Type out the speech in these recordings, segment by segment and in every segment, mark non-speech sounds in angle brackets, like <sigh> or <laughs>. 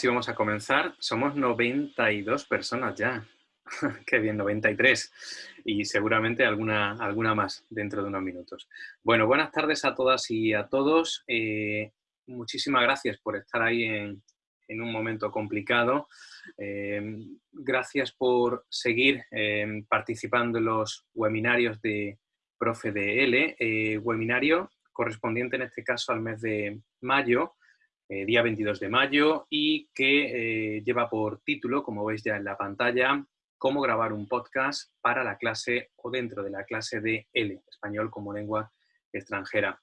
sí vamos a comenzar. Somos 92 personas ya. <laughs> Qué bien, 93. Y seguramente alguna, alguna más dentro de unos minutos. Bueno, buenas tardes a todas y a todos. Eh, muchísimas gracias por estar ahí en, un momento complicado. Eh, gracias por seguir eh, participando en los webinarios de Profe de webinario correspondiente en este caso al mes de mayo, eh, día 22 de mayo, y que eh, lleva por título, como veis ya en la pantalla, cómo grabar un podcast para la clase o dentro de la clase de L, español como lengua extranjera.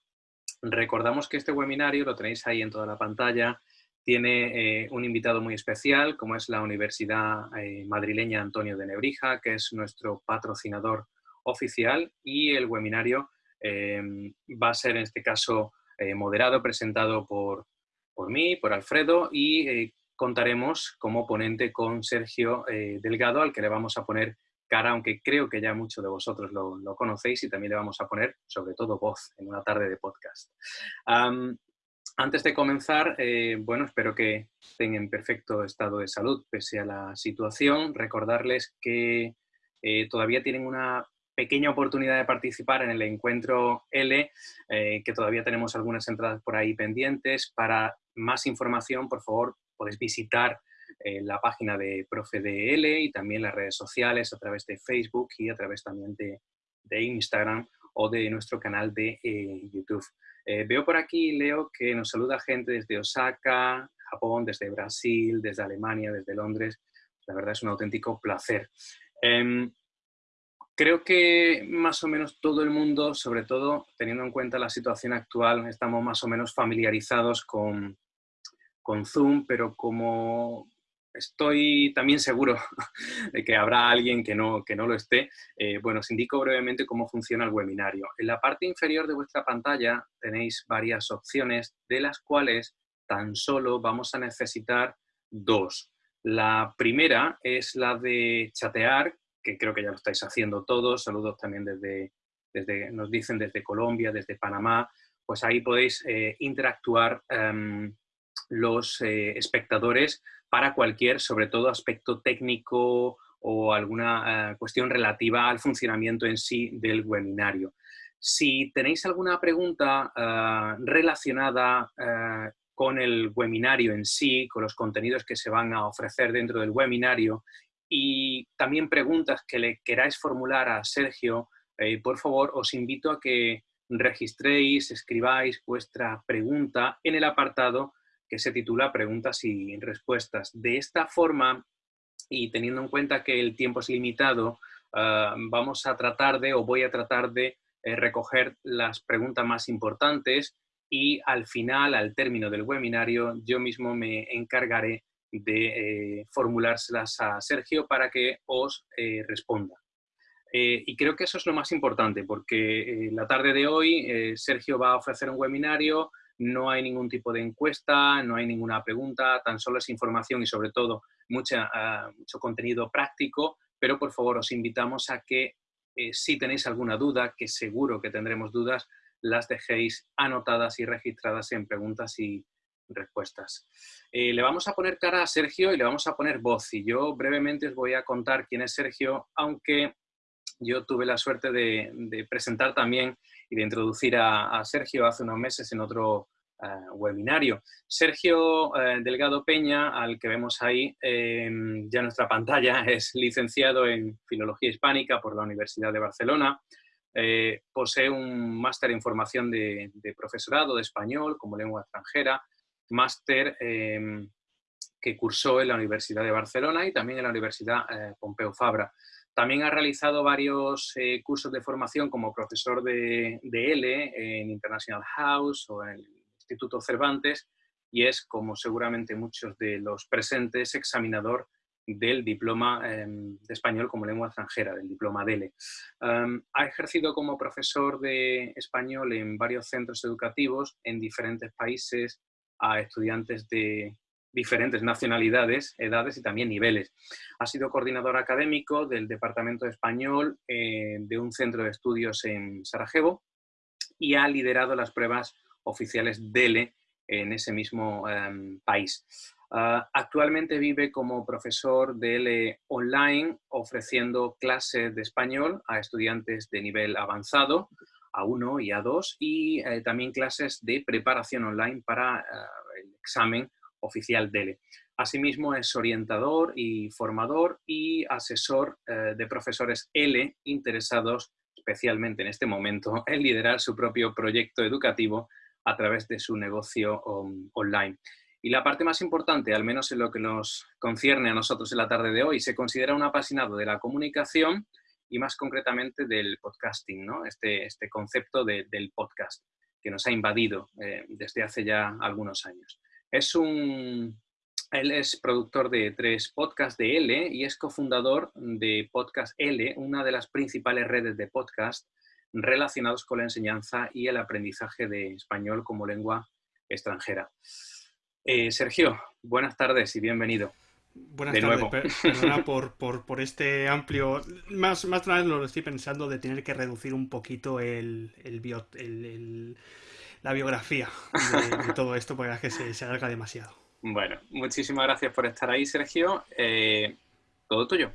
Recordamos que este webinario, lo tenéis ahí en toda la pantalla, tiene eh, un invitado muy especial, como es la Universidad Madrileña Antonio de Nebrija, que es nuestro patrocinador oficial, y el webinario va a ser en este caso moderado, presentado por, por mí, por Alfredo, y eh, contaremos como ponente con Sergio eh, Delgado, al que le vamos a poner cara, aunque creo que ya muchos de vosotros lo, conocéis y también le vamos a poner sobre todo voz en una tarde de podcast. antes de comenzar, eh, bueno, espero que estén en perfecto estado de salud pese a la situación. Recordarles que todavía tienen una pequeña oportunidad de participar en el encuentro L, que todavía tenemos algunas entradas por ahí pendientes. Para más información, por favor, podéis visitar eh, la página de Profe L y también las redes sociales a través de Facebook y a través también de, Instagram o de nuestro canal de eh, YouTube. veo por aquí, Leo, que nos saluda gente desde Osaka, Japón, desde Brasil, desde Alemania, desde Londres. La verdad es un auténtico placer. Em, Creo que más o menos todo el mundo, sobre todo teniendo en cuenta la situación actual, estamos más o menos familiarizados con, con Zoom, pero como estoy también seguro <laughs> de que habrá alguien que no, que no lo esté, eh, bueno, os indico brevemente cómo funciona el webinario. En la parte inferior de vuestra pantalla tenéis varias opciones, de las cuales tan solo vamos a necesitar dos. La primera es la de chatear, que creo que ya lo estáis haciendo todos. Saludos también desde, desde nos dicen desde Colombia, desde Panamá. Pues ahí podéis eh, interactuar em, los eh, espectadores para cualquier, sobre todo, aspecto técnico o alguna eh, cuestión relativa al funcionamiento en sí del webinario. Si tenéis alguna pregunta relacionada con el webinario en sí, con los contenidos que se van a ofrecer dentro del webinario y también preguntas que le queráis formular a Sergio, eh, por favor, os invito a que registréis, escribáis vuestra pregunta en el apartado que se titula Preguntas y Respuestas. De esta forma, y teniendo en cuenta que el tiempo es limitado, ah, vamos a tratar de, o voy a tratar de, eh, recoger las preguntas más importantes y al final, al término del webinario, yo mismo me encargaré de eh, formulárselas a Sergio para que os eh, responda. Eh, y creo que eso es lo más importante, porque la tarde de hoy Sergio va a ofrecer un webinario, no hay ningún tipo de encuesta, no hay ninguna pregunta, tan solo es información y sobre todo mucha, ah, mucho contenido práctico, pero por favor os invitamos a que si tenéis alguna duda, que seguro que tendremos dudas, las dejéis anotadas y registradas en preguntas y, respuestas. Eh, le vamos a poner cara a Sergio y le vamos a poner voz. Y yo brevemente os voy a contar quién es Sergio, aunque yo tuve la suerte de, presentar también y de introducir a, Sergio hace unos meses en otro eh, webinario. Sergio eh, Delgado Peña, al que vemos ahí ya en nuestra pantalla, <laughs> es licenciado en Filología Hispánica por la Universidad de Barcelona. posee un máster en formación de profesorado de español como lengua extranjera, máster que cursó en la Universidad de Barcelona y también en la Universidad eh, Pompeu Fabra. También ha realizado varios eh, cursos de formación como profesor de, L en International House o en el Instituto Cervantes y es, como seguramente muchos de los presentes, examinador del diploma em, de español como lengua extranjera, del diploma DELE. Em, ha ejercido como profesor de español en varios centros educativos en diferentes países a estudiantes de diferentes nacionalidades, edades y también niveles. Ha sido coordinador académico del Departamento de Español eh, de un centro de estudios en Sarajevo y ha liderado las pruebas oficiales DELE en ese mismo em, país. Ah, actualmente vive como profesor de L online ofreciendo clases de español a estudiantes de nivel avanzado, A1 y A2, y eh, también clases de preparación online para eh, el examen oficial DELE. Asimismo, es orientador y formador y asesor eh, de profesores L interesados especialmente en este momento <laughs> en liderar su propio proyecto educativo a través de su negocio online. Y la parte más importante, al menos en lo que nos concierne a nosotros en la tarde de hoy, se considera un apasionado de la comunicación y más concretamente del podcasting, ¿no? este, este concepto del podcast que nos ha invadido eh, desde hace ya algunos años. Es un, él es productor de tres podcasts de L y es cofundador de Podcast L, una de las principales redes de podcast relacionados con la enseñanza y el aprendizaje de español como lengua extranjera. Eh, Sergio, buenas tardes y bienvenido. Buenas de tardes, nuevo. <laughs> perdona por, por, este amplio. Más, más una vez lo estoy pensando de tener que reducir un poquito el, el, la biografía de, todo esto, porque es que se, se alarga demasiado. Bueno, muchísimas gracias por estar ahí, Sergio. Eh, todo tuyo.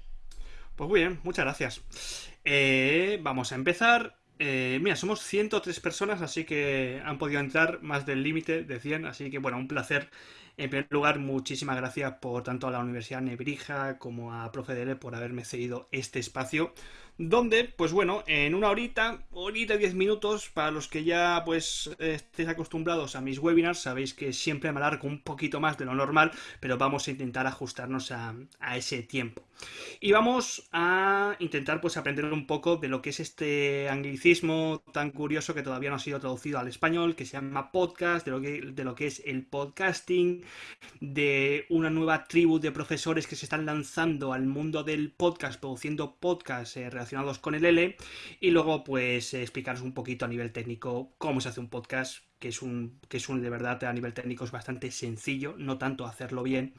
Pues muy bien, muchas gracias. Eh, vamos a empezar. Eh, mira, somos 103 personas, así que han podido entrar más del límite de 100, así que bueno, un placer. En primer lugar, muchísimas gracias por tanto a la Universidad Nebrija como a Profe Dele por haberme cedido este espacio donde, pues bueno, en una horita, horita diez minutos, para los que ya pues estéis acostumbrados a mis webinars, sabéis que siempre me alargo un poquito más de lo normal, pero vamos a intentar ajustarnos a, a ese tiempo. Y vamos a intentar pues aprender un poco de lo que es este anglicismo tan curioso que todavía no ha sido traducido al español, que se llama podcast, de lo que, de lo que es el podcasting, de una nueva tribu de profesores que se están lanzando al mundo del podcast, produciendo podcasts eh, relacionados con el L, y luego pues explicaros un poquito a nivel técnico cómo se hace un podcast que es un, que es un de verdad a nivel técnico es bastante sencillo, no tanto hacerlo bien.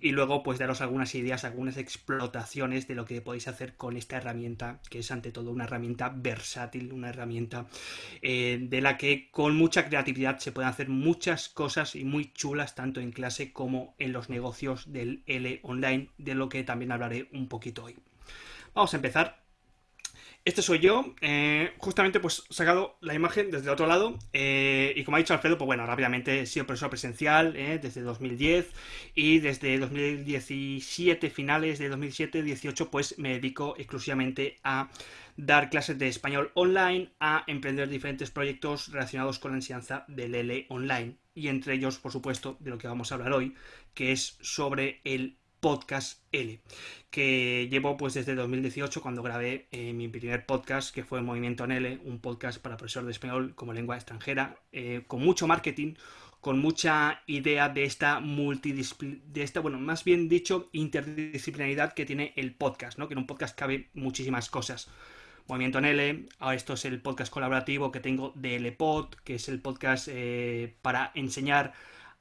Y luego pues daros algunas ideas, algunas explotaciones de lo que podéis hacer con esta herramienta, que es ante todo una herramienta versátil, una herramienta eh, de la que con mucha creatividad se pueden hacer muchas cosas y muy chulas tanto en clase como en los negocios del L online, de lo que también hablaré un poquito hoy. Vamos a empezar este soy yo, eh, justamente pues sacado la imagen desde otro lado eh, y como ha dicho Alfredo, pues bueno, rápidamente he sido profesor presencial eh, desde 2010 y desde 2017, finales de 2017-18, pues me dedico exclusivamente a dar clases de español online, a emprender diferentes proyectos relacionados con la enseñanza del L online. Y entre ellos, por supuesto, de lo que vamos a hablar hoy, que es sobre el Podcast L, que llevo pues desde 2018 cuando grabé eh, mi primer podcast que fue Movimiento en L, un podcast para profesor de español como lengua extranjera, eh, con mucho marketing, con mucha idea de esta multidisciplina, de esta, bueno, más bien dicho, interdisciplinaridad que tiene el podcast, ¿no? Que en un podcast cabe muchísimas cosas. Movimiento en L, ahora esto es el podcast colaborativo que tengo de LPod, que es el podcast eh, para enseñar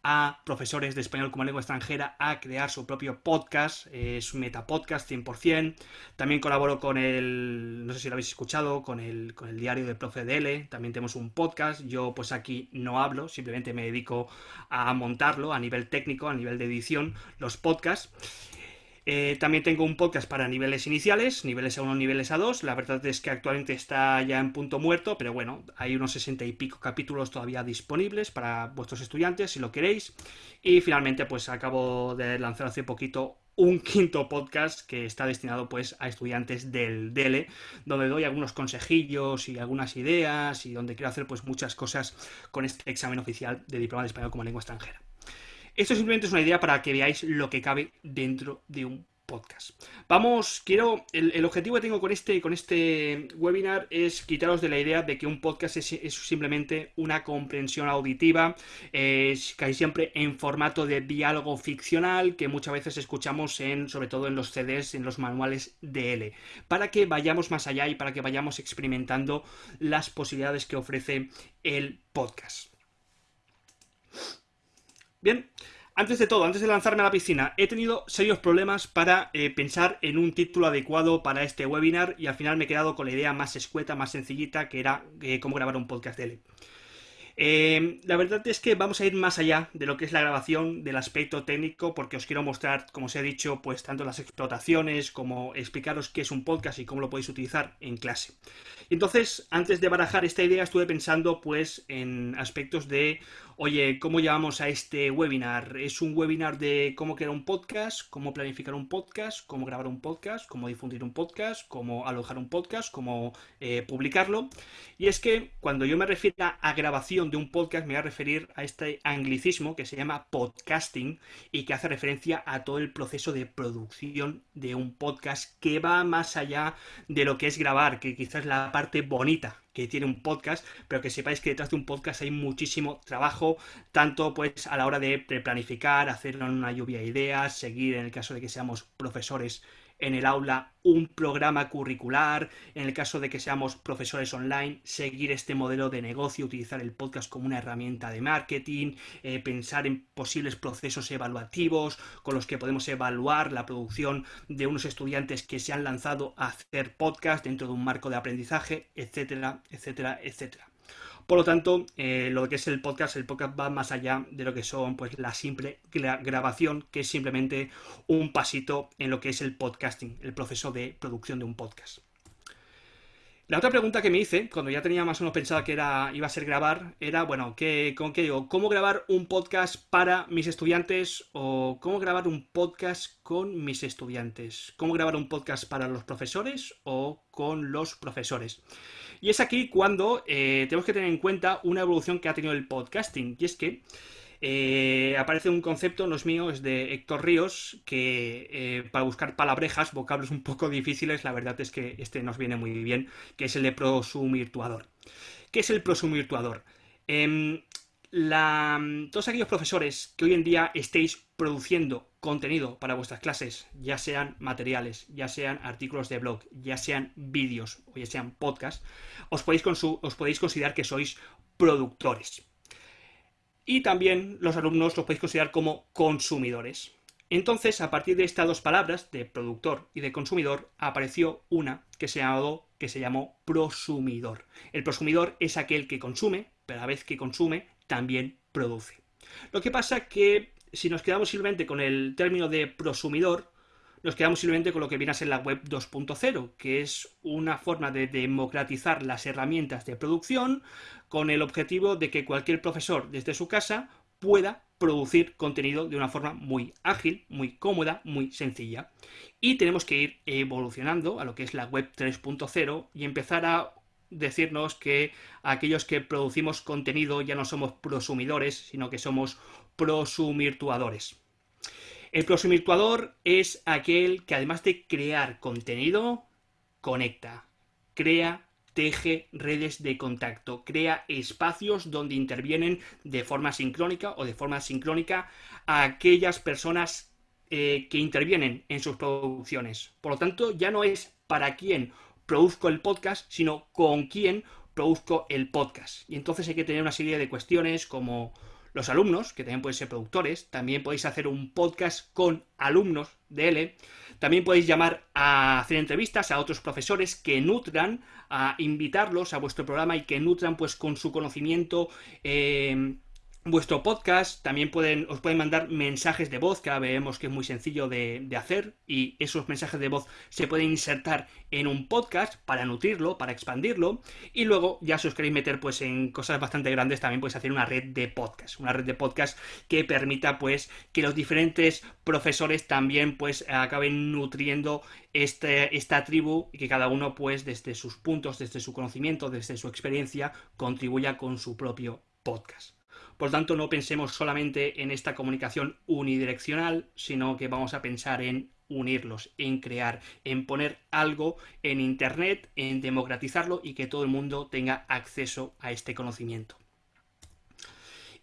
a profesores de español como lengua extranjera a crear su propio podcast, es un metapodcast 100%. También colaboro con el, no sé si lo habéis escuchado, con el, con el diario de Profe DL, también tenemos un podcast. Yo pues aquí no hablo, simplemente me dedico a montarlo a nivel técnico, a nivel de edición, los podcasts. Eh, también tengo un podcast para niveles iniciales, niveles A1, niveles A2. La verdad es que actualmente está ya en punto muerto, pero bueno, hay unos sesenta y pico capítulos todavía disponibles para vuestros estudiantes si lo queréis. Y finalmente, pues acabo de lanzar hace poquito un <laughs> quinto podcast que está destinado pues a estudiantes del DELE, donde doy algunos consejillos y algunas ideas y donde quiero hacer pues muchas cosas con este examen oficial de diploma de español como lengua extranjera. Esto simplemente es una idea para que veáis lo que cabe dentro de un podcast. Vamos, quiero, el, objetivo que tengo con este, con este webinar es quitaros de la idea de que un podcast es, simplemente una comprensión auditiva, es casi siempre en formato de diálogo ficcional que muchas veces escuchamos en, sobre todo en los CDs, en los manuales de L, para que vayamos más allá y para que vayamos experimentando las posibilidades que ofrece el podcast. Bien, antes de todo, antes de lanzarme a la piscina, he tenido serios problemas para eh, pensar en un título adecuado para este webinar y al final me he quedado con la idea más escueta, más sencillita, que era eh, cómo grabar un podcast de él. Eh, la verdad es que vamos a ir más allá de lo que es la grabación, del aspecto técnico, porque os quiero mostrar, como os he dicho, pues tanto las explotaciones como explicaros qué es un podcast y cómo lo podéis utilizar en clase. Entonces, antes de barajar esta idea, estuve pensando pues en aspectos de Oye, ¿cómo llamamos a este webinar? ¿Es un webinar de cómo crear un podcast, cómo planificar un podcast, cómo grabar un podcast, cómo difundir un podcast, cómo alojar un podcast, cómo eh, publicarlo? Y es que cuando yo me refiero a grabación de un podcast, me voy a referir a este anglicismo que se llama podcasting y que hace referencia a todo el proceso de producción de un podcast que va más allá de lo que es grabar, que quizás es la parte bonita que tiene un podcast, pero que sepáis que detrás de un podcast hay muchísimo trabajo, tanto pues a la hora de planificar, hacer una lluvia de ideas, seguir en el caso de que seamos profesores en el aula un programa curricular, en el caso de que seamos profesores online, seguir este modelo de negocio, utilizar el podcast como una herramienta de marketing, eh, pensar en posibles procesos evaluativos con los que podemos evaluar la producción de unos estudiantes que se han lanzado a hacer podcast dentro de un marco de aprendizaje, etcétera, etcétera, etcétera. Por lo tanto, eh, lo que es el podcast, el podcast va más allá de lo que son pues la simple grabación, que es simplemente un pasito en lo que es el podcasting, el proceso de producción de un podcast. La otra pregunta que me hice, cuando ya tenía más o menos pensado que era, iba a ser grabar, era, bueno, ¿qué, ¿con qué digo? ¿Cómo grabar un podcast para mis estudiantes o cómo grabar un podcast con mis estudiantes? ¿Cómo grabar un podcast para los profesores o con los profesores? Y es aquí cuando eh, tenemos que tener en cuenta una evolución que ha tenido el podcasting. Y es que eh, aparece un concepto, no es mío, es de Héctor Ríos, que eh, para buscar palabrejas, vocablos un poco difíciles, la verdad es que este nos viene muy bien, que es el de prosumirtuador. ¿Qué es el prosumirtuador? Em, todos aquellos profesores que hoy en día estéis produciendo contenido para vuestras clases, ya sean materiales, ya sean artículos de blog, ya sean vídeos o ya sean podcasts, os podéis, considerar que sois productores. Y también los alumnos los podéis considerar como consumidores. Entonces, a partir de estas dos palabras, de productor y de consumidor, apareció una que se, llamó, que se llamó prosumidor. El prosumidor es aquel que consume, pero a la vez que consume, también produce. Lo que pasa que si nos quedamos simplemente con el término de prosumidor, nos quedamos simplemente con lo que viene a ser la web 2.0, que es una forma de democratizar las herramientas de producción con el objetivo de que cualquier profesor desde su casa pueda producir contenido de una forma muy ágil, muy cómoda, muy sencilla. Y tenemos que ir evolucionando a lo que es la web 3.0 y empezar a decirnos que aquellos que producimos contenido ya no somos prosumidores, sino que somos prosumirtuadores. El prosumirtuador es aquel que además de crear contenido, conecta, crea, teje redes de contacto, crea espacios donde intervienen de forma sincrónica o de forma sincrónica a aquellas personas eh, que intervienen en sus producciones. Por lo tanto, ya no es para quién produzco el podcast, sino con quién produzco el podcast. Y entonces hay que tener una serie de cuestiones como los alumnos, que también pueden ser productores, también podéis hacer un podcast con alumnos de L, también podéis llamar a hacer entrevistas a otros profesores que nutran, a invitarlos a vuestro programa y que nutran pues con su conocimiento eh, vuestro podcast, también pueden, os pueden mandar mensajes de voz, que ahora vemos que es muy sencillo de, hacer, y esos mensajes de voz se pueden insertar en un podcast para nutrirlo, para expandirlo, y luego ya si os queréis meter pues en cosas bastante grandes, también podéis hacer una red de podcast, una red de podcast que permita pues que los diferentes profesores también pues acaben nutriendo este, esta tribu y que cada uno pues desde sus puntos, desde su conocimiento, desde su experiencia, contribuya con su propio podcast. Por tanto, no pensemos solamente en esta comunicación unidireccional, sino que vamos a pensar en unirlos, en crear, en poner algo en Internet, en democratizarlo y que todo el mundo tenga acceso a este conocimiento.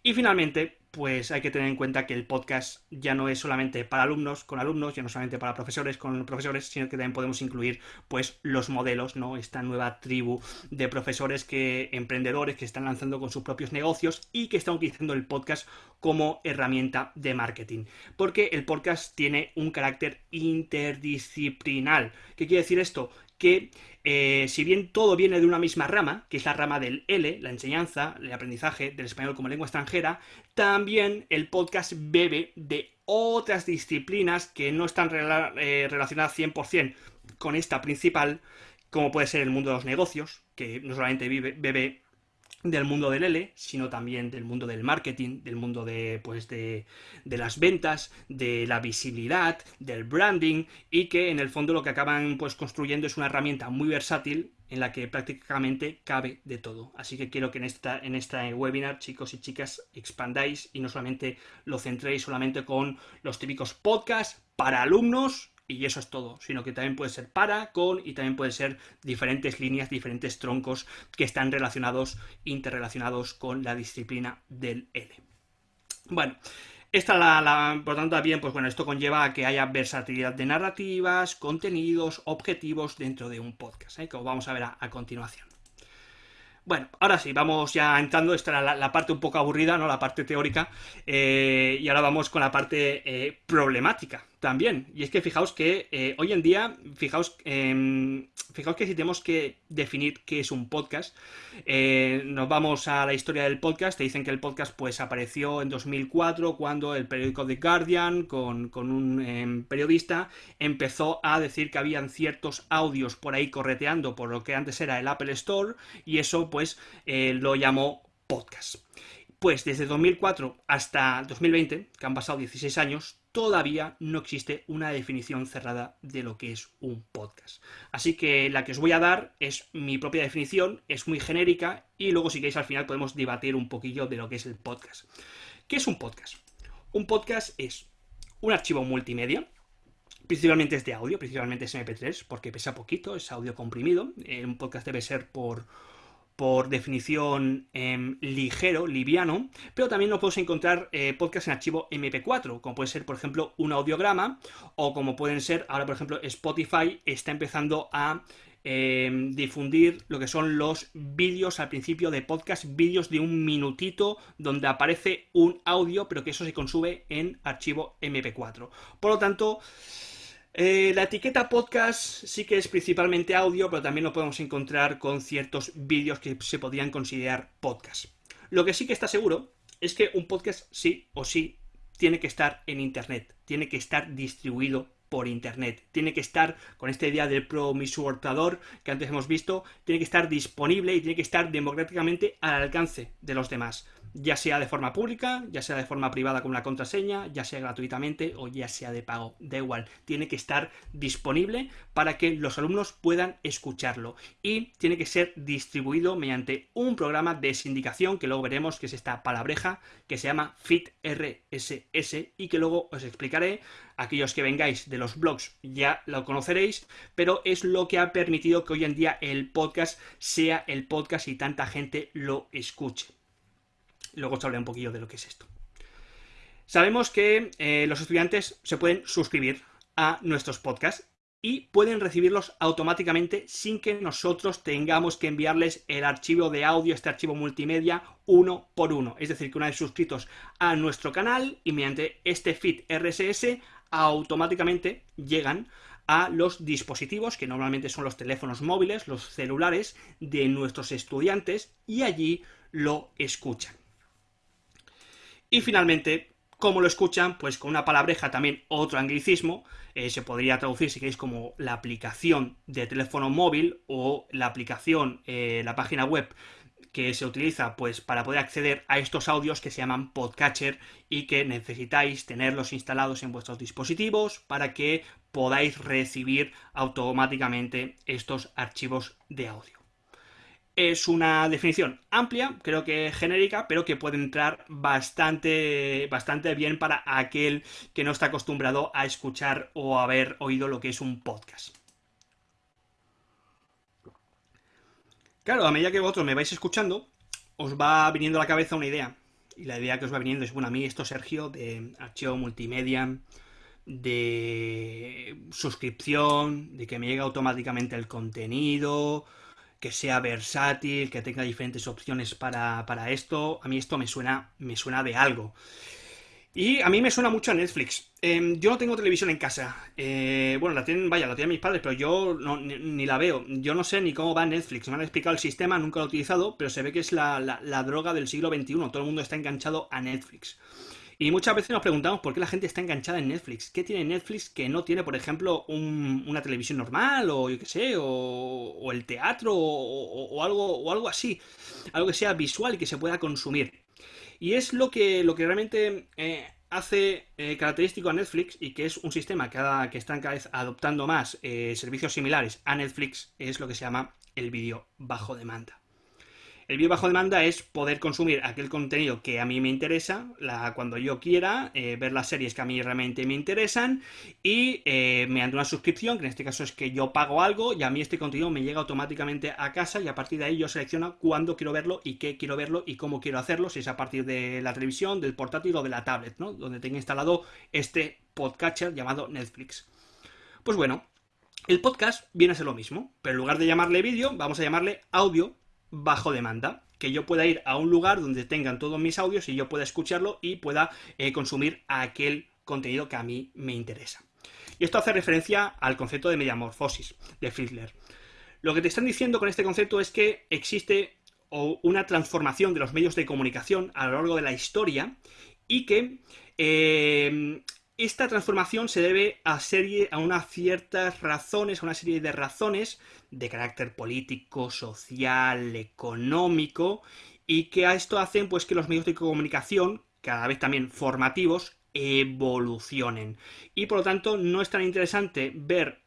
Y finalmente, pues hay que tener en cuenta que el podcast ya no es solamente para alumnos con alumnos, ya no solamente para profesores con profesores, sino que también podemos incluir pues los modelos, ¿no? Esta nueva tribu de profesores que emprendedores que están lanzando con sus propios negocios y que están utilizando el podcast como herramienta de marketing, porque el podcast tiene un carácter interdisciplinar. ¿Qué quiere decir esto? Que eh, si bien todo viene de una misma rama, que es la rama del L, la enseñanza, el aprendizaje del español como lengua extranjera, también el podcast bebe de otras disciplinas que no están eh, relacionadas 100% con esta principal, como puede ser el mundo de los negocios, que no solamente bebe del mundo del L, sino también del mundo del marketing, del mundo de, pues de, de, las ventas, de la visibilidad, del branding, y que en el fondo lo que acaban pues construyendo es una herramienta muy versátil en la que prácticamente cabe de todo. Así que quiero que en esta, en esta webinar, chicos y chicas, expandáis y no solamente lo centréis solamente con los típicos podcasts para alumnos y eso es todo, sino que también puede ser para, con y también puede ser diferentes líneas, diferentes troncos que están relacionados, interrelacionados con la disciplina del L. Bueno, esta la, la, por tanto también, pues bueno, esto conlleva a que haya versatilidad de narrativas, contenidos, objetivos dentro de un podcast, ¿eh? como vamos a ver a, continuación. Bueno, ahora sí, vamos ya entrando, esta era la, parte un poco aburrida, ¿no? La parte teórica, eh, y ahora vamos con la parte eh, problemática también. Y es que fijaos que eh, hoy en día, fijaos, em, fijaos que si tenemos que definir qué es un podcast, nos vamos a la historia del podcast, te dicen que el podcast pues apareció en 2004 cuando el periódico The Guardian, con, con un em, periodista, empezó a decir que habían ciertos audios por ahí correteando por lo que antes era el Apple Store, y eso pues lo llamó podcast. Pues desde 2004 hasta 2020, que han pasado 16 años, todavía no existe una definición cerrada de lo que es un podcast. Así que la que os voy a dar es mi propia definición, es muy genérica y luego si queréis al final podemos debatir un poquillo de lo que es el podcast. ¿Qué es un podcast? Un podcast es un archivo multimedia, principalmente es de audio, principalmente es MP3 porque pesa poquito, es audio comprimido, eh, un podcast debe ser por por definición em, ligero, liviano, pero también nos podemos encontrar eh, podcasts en archivo MP4, como puede ser, por ejemplo, un audiograma, o como pueden ser, ahora, por ejemplo, Spotify está empezando a em, difundir lo que son los vídeos al principio de podcast, vídeos de un minutito donde aparece un audio, pero que eso se consume en archivo MP4. Por lo tanto, eh, la etiqueta podcast sí que es principalmente audio, pero también lo podemos encontrar con ciertos vídeos que se podrían considerar podcast. Lo que sí que está seguro es que un podcast sí o sí tiene que estar en Internet, tiene que estar distribuido por Internet, tiene que estar, con esta idea del promisortador que antes hemos visto, tiene que estar disponible y tiene que estar democráticamente al alcance de los demás ya sea de forma pública, ya sea de forma privada con una contraseña, ya sea gratuitamente o ya sea de pago, da igual, tiene que estar disponible para que los alumnos puedan escucharlo. Y tiene que ser distribuido mediante un programa de sindicación que luego veremos que es esta palabreja que se llama FitRSS y que luego os explicaré, aquellos que vengáis de los blogs ya lo conoceréis, pero es lo que ha permitido que hoy en día el podcast sea el podcast y tanta gente lo escuche. Luego os hablaré un poquillo de lo que es esto. Sabemos que eh, los estudiantes se pueden suscribir a nuestros podcasts y pueden recibirlos automáticamente sin que nosotros tengamos que enviarles el archivo de audio, este archivo multimedia, uno por uno. Es decir, que una vez suscritos a nuestro canal y mediante este feed RSS, automáticamente llegan a los dispositivos, que normalmente son los teléfonos móviles, los celulares de nuestros estudiantes, y allí lo escuchan. Y finalmente, ¿cómo lo escuchan? Pues con una palabreja también, otro anglicismo, eh, se podría traducir si queréis como la aplicación de teléfono móvil o la aplicación, eh, la página web que se utiliza pues para poder acceder a estos audios que se llaman podcatcher y que necesitáis tenerlos instalados en vuestros dispositivos para que podáis recibir automáticamente estos archivos de audio. Es una definición amplia, creo que genérica, pero que puede entrar bastante, bastante bien para aquel que no está acostumbrado a escuchar o haber oído lo que es un podcast. Claro, a medida que vosotros me vais escuchando, os va viniendo a la cabeza una idea. Y la idea que os va viniendo es, bueno, a mí esto, Sergio, de archivo multimedia, de suscripción, de que me llegue automáticamente el contenido, que sea versátil, que tenga diferentes opciones para, esto. A mí esto me suena, me suena de algo. Y a mí me suena mucho a Netflix. Em, yo no tengo televisión en casa. Eh, bueno, la tienen, vaya, la tienen mis padres, pero yo ni, la veo. Yo no sé ni cómo va Netflix. Me han explicado el sistema, nunca lo he utilizado, pero se ve que es la, droga del siglo XXI. Todo el mundo está enganchado a Netflix. Y muchas veces nos preguntamos por qué la gente está enganchada en Netflix. ¿Qué tiene Netflix que no tiene, por ejemplo, una televisión normal o yo qué sé, o, el teatro o, algo, o algo así? Algo que sea visual y que se pueda consumir. Y es lo que, lo que realmente eh, hace eh, característico a Netflix y que es un sistema que, que están cada vez adoptando más eh, servicios similares a Netflix, es lo que se llama el vídeo bajo demanda. El vídeo bajo demanda es poder consumir aquel contenido que a mí me interesa, cuando yo quiera, eh, ver las series que a mí realmente me interesan y eh, mediante una suscripción, que en este caso es que yo pago algo y a mí este contenido me llega automáticamente a casa y a partir de ahí yo selecciono cuándo quiero verlo y qué quiero verlo y cómo quiero hacerlo, si es a partir de la televisión, del portátil o de la tablet, ¿no? Donde tenga instalado este podcatcher llamado Netflix. Pues bueno, el podcast viene a ser lo mismo, pero en lugar de llamarle vídeo, vamos a llamarle audio bajo demanda. Que yo pueda ir a un lugar donde tengan todos mis audios y yo pueda escucharlo y pueda eh, consumir aquel contenido que a mí me interesa. Y esto hace referencia al concepto de mediamorfosis de Friedler. Lo que te están diciendo con este concepto es que existe una transformación de los medios de comunicación a lo largo de la historia y que eh, esta transformación se debe a, serie, a unas ciertas razones, a una serie de razones de carácter político, social, económico, y que a esto hacen pues que los medios de comunicación, cada vez también formativos, evolucionen. Y por lo tanto no es tan interesante ver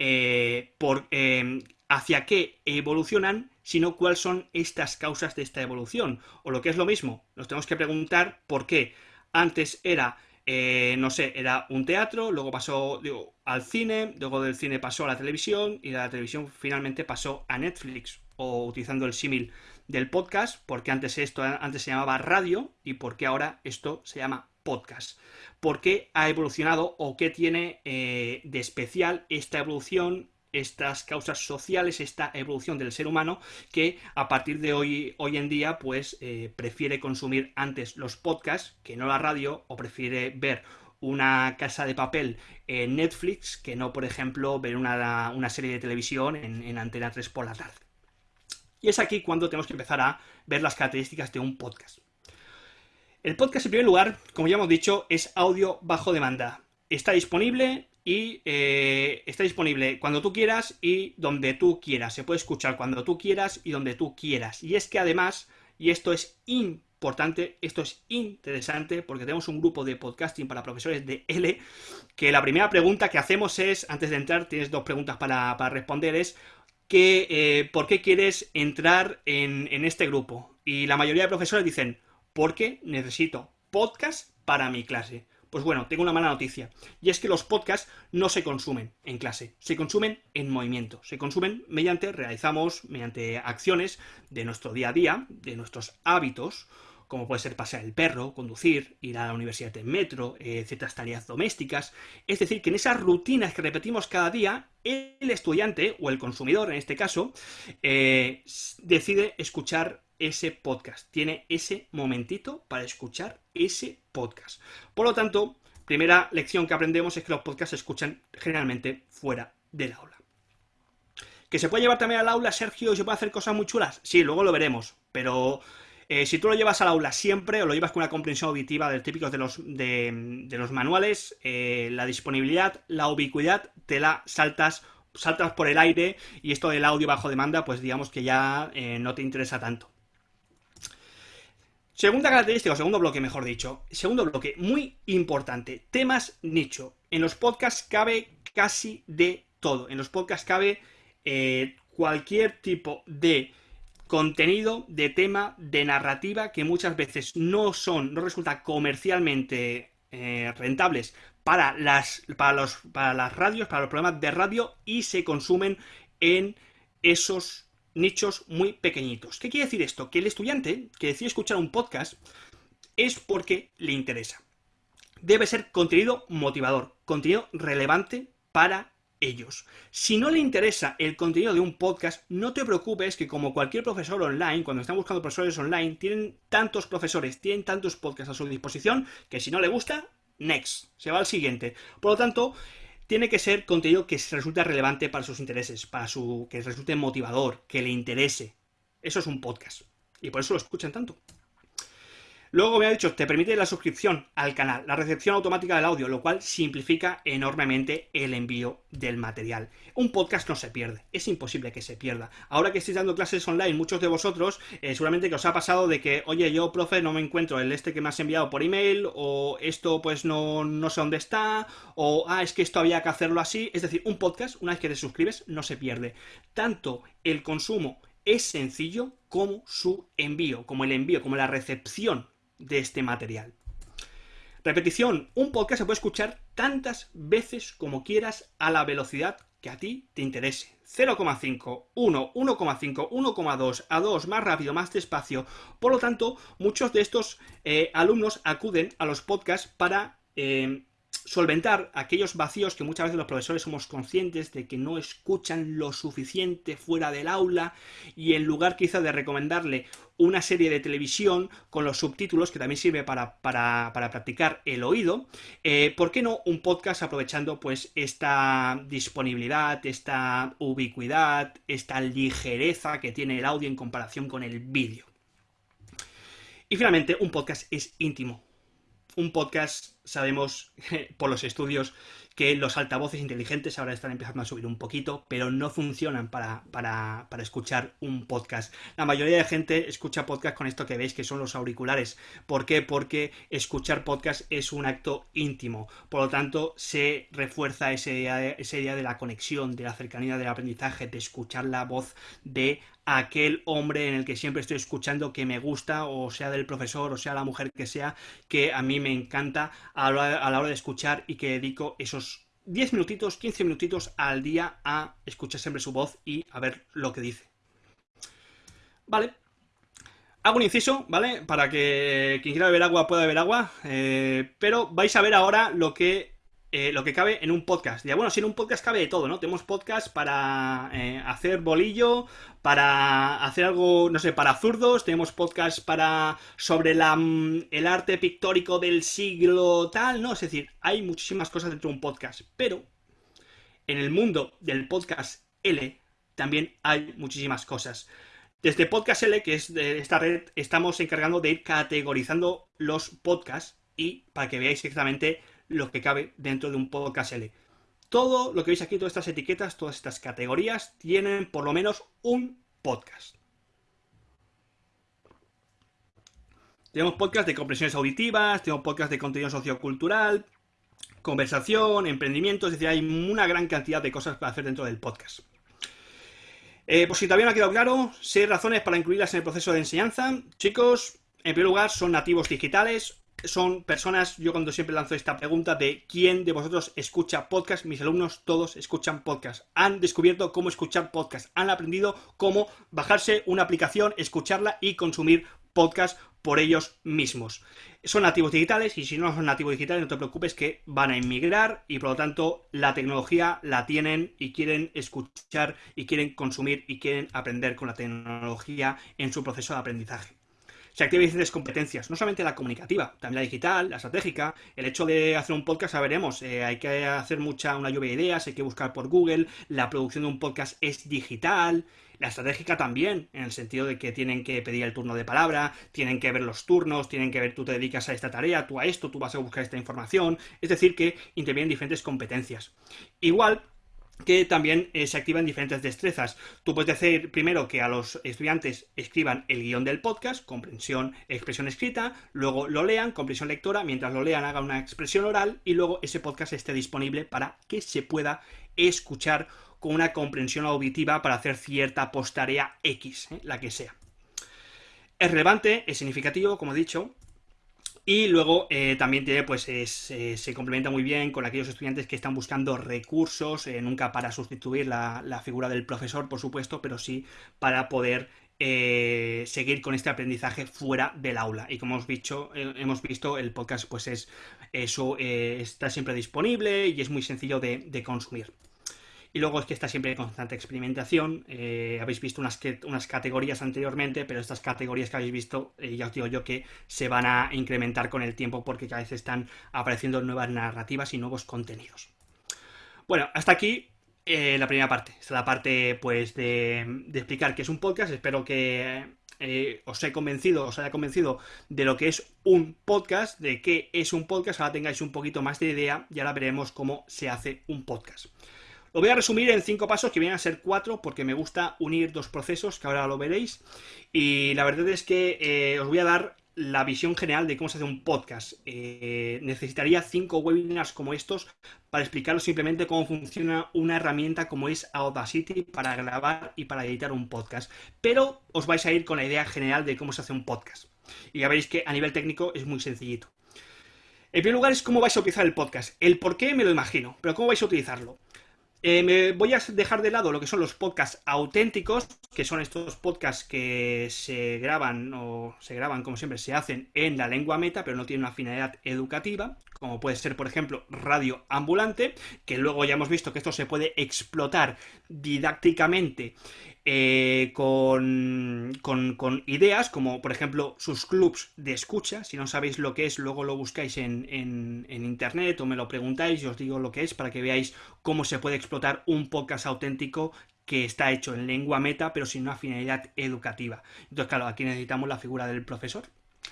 eh, eh, hacia qué evolucionan, sino cuáles son estas causas de esta evolución. O lo que es lo mismo, nos tenemos que preguntar por qué antes era eh, no sé, era un teatro, luego pasó al cine, luego del cine pasó a la televisión y la televisión finalmente pasó a Netflix, o utilizando el símil del podcast, porque antes esto antes se llamaba radio y porque ahora esto se llama podcast. ¿Por qué ha evolucionado o qué tiene eh, de especial esta evolución estas causas sociales, esta evolución del ser humano que a partir de hoy, hoy en día pues eh, prefiere consumir antes los podcasts que no la radio o prefiere ver una casa de papel en Netflix que no, por ejemplo, ver una, serie de televisión en, en Antena 3 por la tarde. Y es aquí cuando tenemos que empezar a ver las características de un podcast. El podcast, en primer lugar, como ya hemos dicho, es audio bajo demanda. Está disponible y eh, está disponible cuando tú quieras y donde tú quieras. Se puede escuchar cuando tú quieras y donde tú quieras. Y es que además, y esto es importante, esto es interesante porque tenemos un grupo de podcasting para profesores de L, que la primera pregunta que hacemos es, antes de entrar, tienes dos preguntas para, responder, es que, eh, ¿por qué quieres entrar en, en este grupo? Y la mayoría de profesores dicen, porque necesito podcast para mi clase. Pues bueno, tengo una mala noticia. Y es que los podcasts no se consumen en clase, se consumen en movimiento. Se consumen mediante, realizamos mediante acciones de nuestro día a día, de nuestros hábitos, como puede ser pasear el perro, conducir, ir a la universidad en metro, eh, ciertas tareas domésticas. Es decir, que en esas rutinas que repetimos cada día, el estudiante, o el consumidor en este caso, eh, decide escuchar ese podcast, tiene ese momentito para escuchar ese podcast. Por lo tanto, primera lección que aprendemos es que los podcasts se escuchan generalmente fuera del aula. ¿Que se puede llevar también al aula, Sergio, y se puede hacer cosas muy chulas? Sí, luego lo veremos, pero eh, si tú lo llevas al aula siempre o lo llevas con una comprensión auditiva del típico de los, de, los manuales, eh, la disponibilidad, la ubicuidad, te la saltas saltas por el aire y esto del audio bajo demanda, pues digamos que ya eh, no te interesa tanto. Segunda característica, o segundo bloque, mejor dicho. Segundo bloque, muy importante. Temas nicho. En los podcasts cabe casi de todo. En los podcasts cabe eh, cualquier tipo de contenido, de tema, de narrativa que muchas veces no son, no resulta comercialmente eh, rentables para las, para, los, para las radios, para los programas de radio y se consumen en esos nichos muy pequeñitos. ¿Qué quiere decir esto? Que el estudiante que decide escuchar un podcast es porque le interesa. Debe ser contenido motivador, contenido relevante para ellos. Si no le interesa el contenido de un podcast, no te preocupes que como cualquier profesor online, cuando están buscando profesores online, tienen tantos profesores, tienen tantos podcasts a su disposición, que si no le gusta, next, se va al siguiente. Por lo tanto, tiene que ser contenido que resulte relevante para sus intereses, para su que resulte motivador, que le interese. Eso es un podcast. Y por eso lo escuchan tanto. Luego me ha dicho, te permite la suscripción al canal, la recepción automática del audio, lo cual simplifica enormemente el envío del material. Un podcast no se pierde, es imposible que se pierda. Ahora que estáis dando clases online, muchos de vosotros, eh, seguramente que os ha pasado de que, oye, yo, profe, no me encuentro el este que me has enviado por email, o esto pues no, no sé dónde está, o, ah, es que esto había que hacerlo así. Es decir, un podcast, una vez que te suscribes, no se pierde. Tanto el consumo es sencillo como su envío, como el envío, como la recepción de este material. Repetición, un podcast se puede escuchar tantas veces como quieras a la velocidad que a ti te interese. 0,5, 1, 1,5, 1,2, a 2, más rápido, más despacio. Por lo tanto, muchos de estos eh, alumnos acuden a los podcasts para eh, solventar aquellos vacíos que muchas veces los profesores somos conscientes de que no escuchan lo suficiente fuera del aula y en lugar quizá de recomendarle una serie de televisión con los subtítulos, que también sirve para, practicar el oído, eh, ¿por qué no un podcast aprovechando pues esta disponibilidad, esta ubicuidad, esta ligereza que tiene el audio en comparación con el vídeo? Y finalmente, un podcast es íntimo, un podcast, sabemos <laughs> por los estudios que los altavoces inteligentes ahora están empezando a subir un poquito, pero no funcionan para, para, para, escuchar un podcast. La mayoría de gente escucha podcast con esto que veis que son los auriculares. ¿Por qué? Porque escuchar podcast es un acto íntimo. Por lo tanto, se refuerza ese, esa idea de la conexión, de la cercanía del aprendizaje, de escuchar la voz de aquel hombre en el que siempre estoy escuchando que me gusta, o sea del profesor, o sea la mujer que sea, que a mí me encanta a la, hora de escuchar y que dedico esos 10 minutitos, 15 minutitos al día a escuchar siempre su voz y a ver lo que dice. Vale. Hago un inciso, ¿vale? Para que quien quiera beber agua pueda beber agua. Eh, pero vais a ver ahora lo que eh, lo que cabe en un podcast. Ya bueno, si en un podcast cabe de todo, ¿no? Tenemos podcast para eh, hacer bolillo, para hacer algo, no sé, para zurdos, tenemos podcast para sobre mm, el arte pictórico del siglo tal, ¿no? Es decir, hay muchísimas cosas dentro de un podcast, pero en el mundo del podcast L también hay muchísimas cosas. Desde Podcast L, que es de esta red, estamos encargando de ir categorizando los podcasts y para que veáis exactamente lo que cabe dentro de un podcast L. Todo lo que veis aquí, todas estas etiquetas, todas estas categorías, tienen por lo menos un podcast. Tenemos podcast de compresiones auditivas, tenemos podcast de contenido sociocultural, conversación, emprendimiento, es decir, hay una gran cantidad de cosas para hacer dentro del podcast. Eh, por si todavía no ha quedado claro, seis razones para incluirlas en el proceso de enseñanza. Chicos, en primer lugar, son nativos digitales, son personas, yo cuando siempre lanzo esta pregunta de quién de vosotros escucha podcast, mis alumnos todos escuchan podcast, han descubierto cómo escuchar podcast, han aprendido cómo bajarse una aplicación, escucharla y consumir podcast por ellos mismos. Son nativos digitales y si no son nativos digitales no te preocupes que van a inmigrar y por lo tanto la tecnología la tienen y quieren escuchar y quieren consumir y quieren aprender con la tecnología en su proceso de aprendizaje se activan diferentes competencias, no solamente la comunicativa, también la digital, la estratégica. El hecho de hacer un podcast, ya veremos, eh, hay que hacer mucha una lluvia de ideas, hay que buscar por Google, la producción de un podcast es digital, la estratégica también, en el sentido de que tienen que pedir el turno de palabra, tienen que ver los turnos, tienen que ver tú te dedicas a esta tarea, tú a esto, tú vas a buscar esta información, es decir, que intervienen diferentes competencias. Igual, que también eh, se activan diferentes destrezas. Tú puedes decir primero que a los estudiantes escriban el guion del podcast, comprensión, expresión escrita, luego lo lean, comprensión lectora, mientras lo lean hagan una expresión oral y luego ese podcast esté disponible para que se pueda escuchar con una comprensión auditiva para hacer cierta postarea X, eh, la que sea. Es relevante, es significativo, como he dicho, y luego eh, también tiene, pues eh, se complementa muy bien con aquellos estudiantes que están buscando recursos, eh, nunca para sustituir la, figura del profesor, por supuesto, pero sí para poder seguir con este aprendizaje fuera del aula. Y como hemos visto, hemos visto el podcast pues es eso está siempre disponible y es muy sencillo de consumir. Y luego es que está siempre en constante experimentación. Eh, habéis visto unas, unas categorías anteriormente, pero estas categorías que habéis visto, eh, ya os digo yo que se van a incrementar con el tiempo porque cada vez están apareciendo nuevas narrativas y nuevos contenidos. Bueno, hasta aquí eh, la primera parte. Esta es la parte pues de, explicar qué es un podcast. Espero que os he convencido, os haya convencido de lo que es un podcast, de qué es un podcast, ahora tengáis un poquito más de idea y ahora veremos cómo se hace un podcast. Lo voy a resumir en cinco pasos, que vienen a ser cuatro, porque me gusta unir dos procesos, que ahora lo veréis. Y la verdad es que eh, os voy a dar la visión general de cómo se hace un podcast. Eh, necesitaría cinco webinars como estos para explicaros simplemente cómo funciona una herramienta como es Audacity para grabar y para editar un podcast. Pero os vais a ir con la idea general de cómo se hace un podcast. Y ya veréis que a nivel técnico es muy sencillito. En primer lugar es cómo vais a utilizar el podcast. El por qué me lo imagino, pero cómo vais a utilizarlo. Eh, me voy a dejar de lado lo que son los podcasts auténticos, que son estos podcasts que se graban o se graban, como siempre, se hacen en la lengua meta, pero no tienen una finalidad educativa, como puede ser, por ejemplo, radio ambulante, que luego ya hemos visto que esto se puede explotar didácticamente eh, con, ideas, como por ejemplo sus clubs de escucha. Si no sabéis lo que es, luego lo buscáis en, en, internet o me lo preguntáis y os digo lo que es para que veáis cómo se puede explotar un podcast auténtico que está hecho en lengua meta, pero sin una finalidad educativa. Entonces, claro, aquí necesitamos la figura del profesor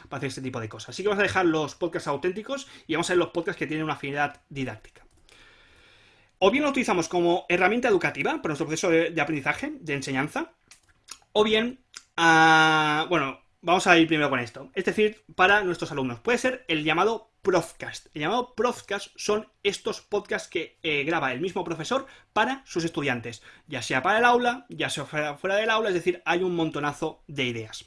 para hacer este tipo de cosas. Así que vamos a dejar los podcasts auténticos y vamos a ver los podcasts que tienen una finalidad didáctica. O bien lo utilizamos como herramienta educativa para nuestro proceso de, aprendizaje, de enseñanza, o bien, ah, bueno, vamos a ir primero con esto. Es decir, para nuestros alumnos. Puede ser el llamado Profcast. El llamado Profcast son estos podcasts que eh, graba el mismo profesor para sus estudiantes, ya sea para el aula, ya sea fuera del aula, es decir, hay un montonazo de ideas.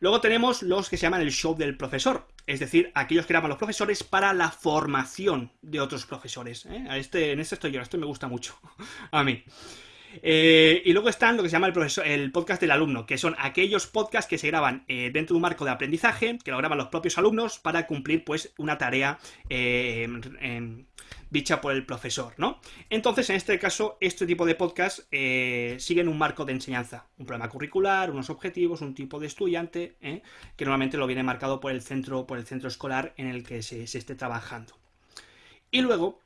Luego tenemos los que se llaman el show del profesor, es decir, aquellos que graban los profesores para la formación de otros profesores. ¿eh? Este, en este estoy yo, esto me gusta mucho <laughs> a mí. Eh, y luego están lo que se llama el, profesor, el, podcast del alumno, que son aquellos podcasts que se graban eh, dentro de un marco de aprendizaje, que lo graban los propios alumnos para cumplir pues una tarea dicha por el profesor, ¿no? Entonces, en este caso, este tipo de podcast eh, siguen un marco de enseñanza, un programa curricular, unos objetivos, un tipo de estudiante, ¿eh? que normalmente lo viene marcado por el centro, por el centro escolar en el que se, esté trabajando. Y luego,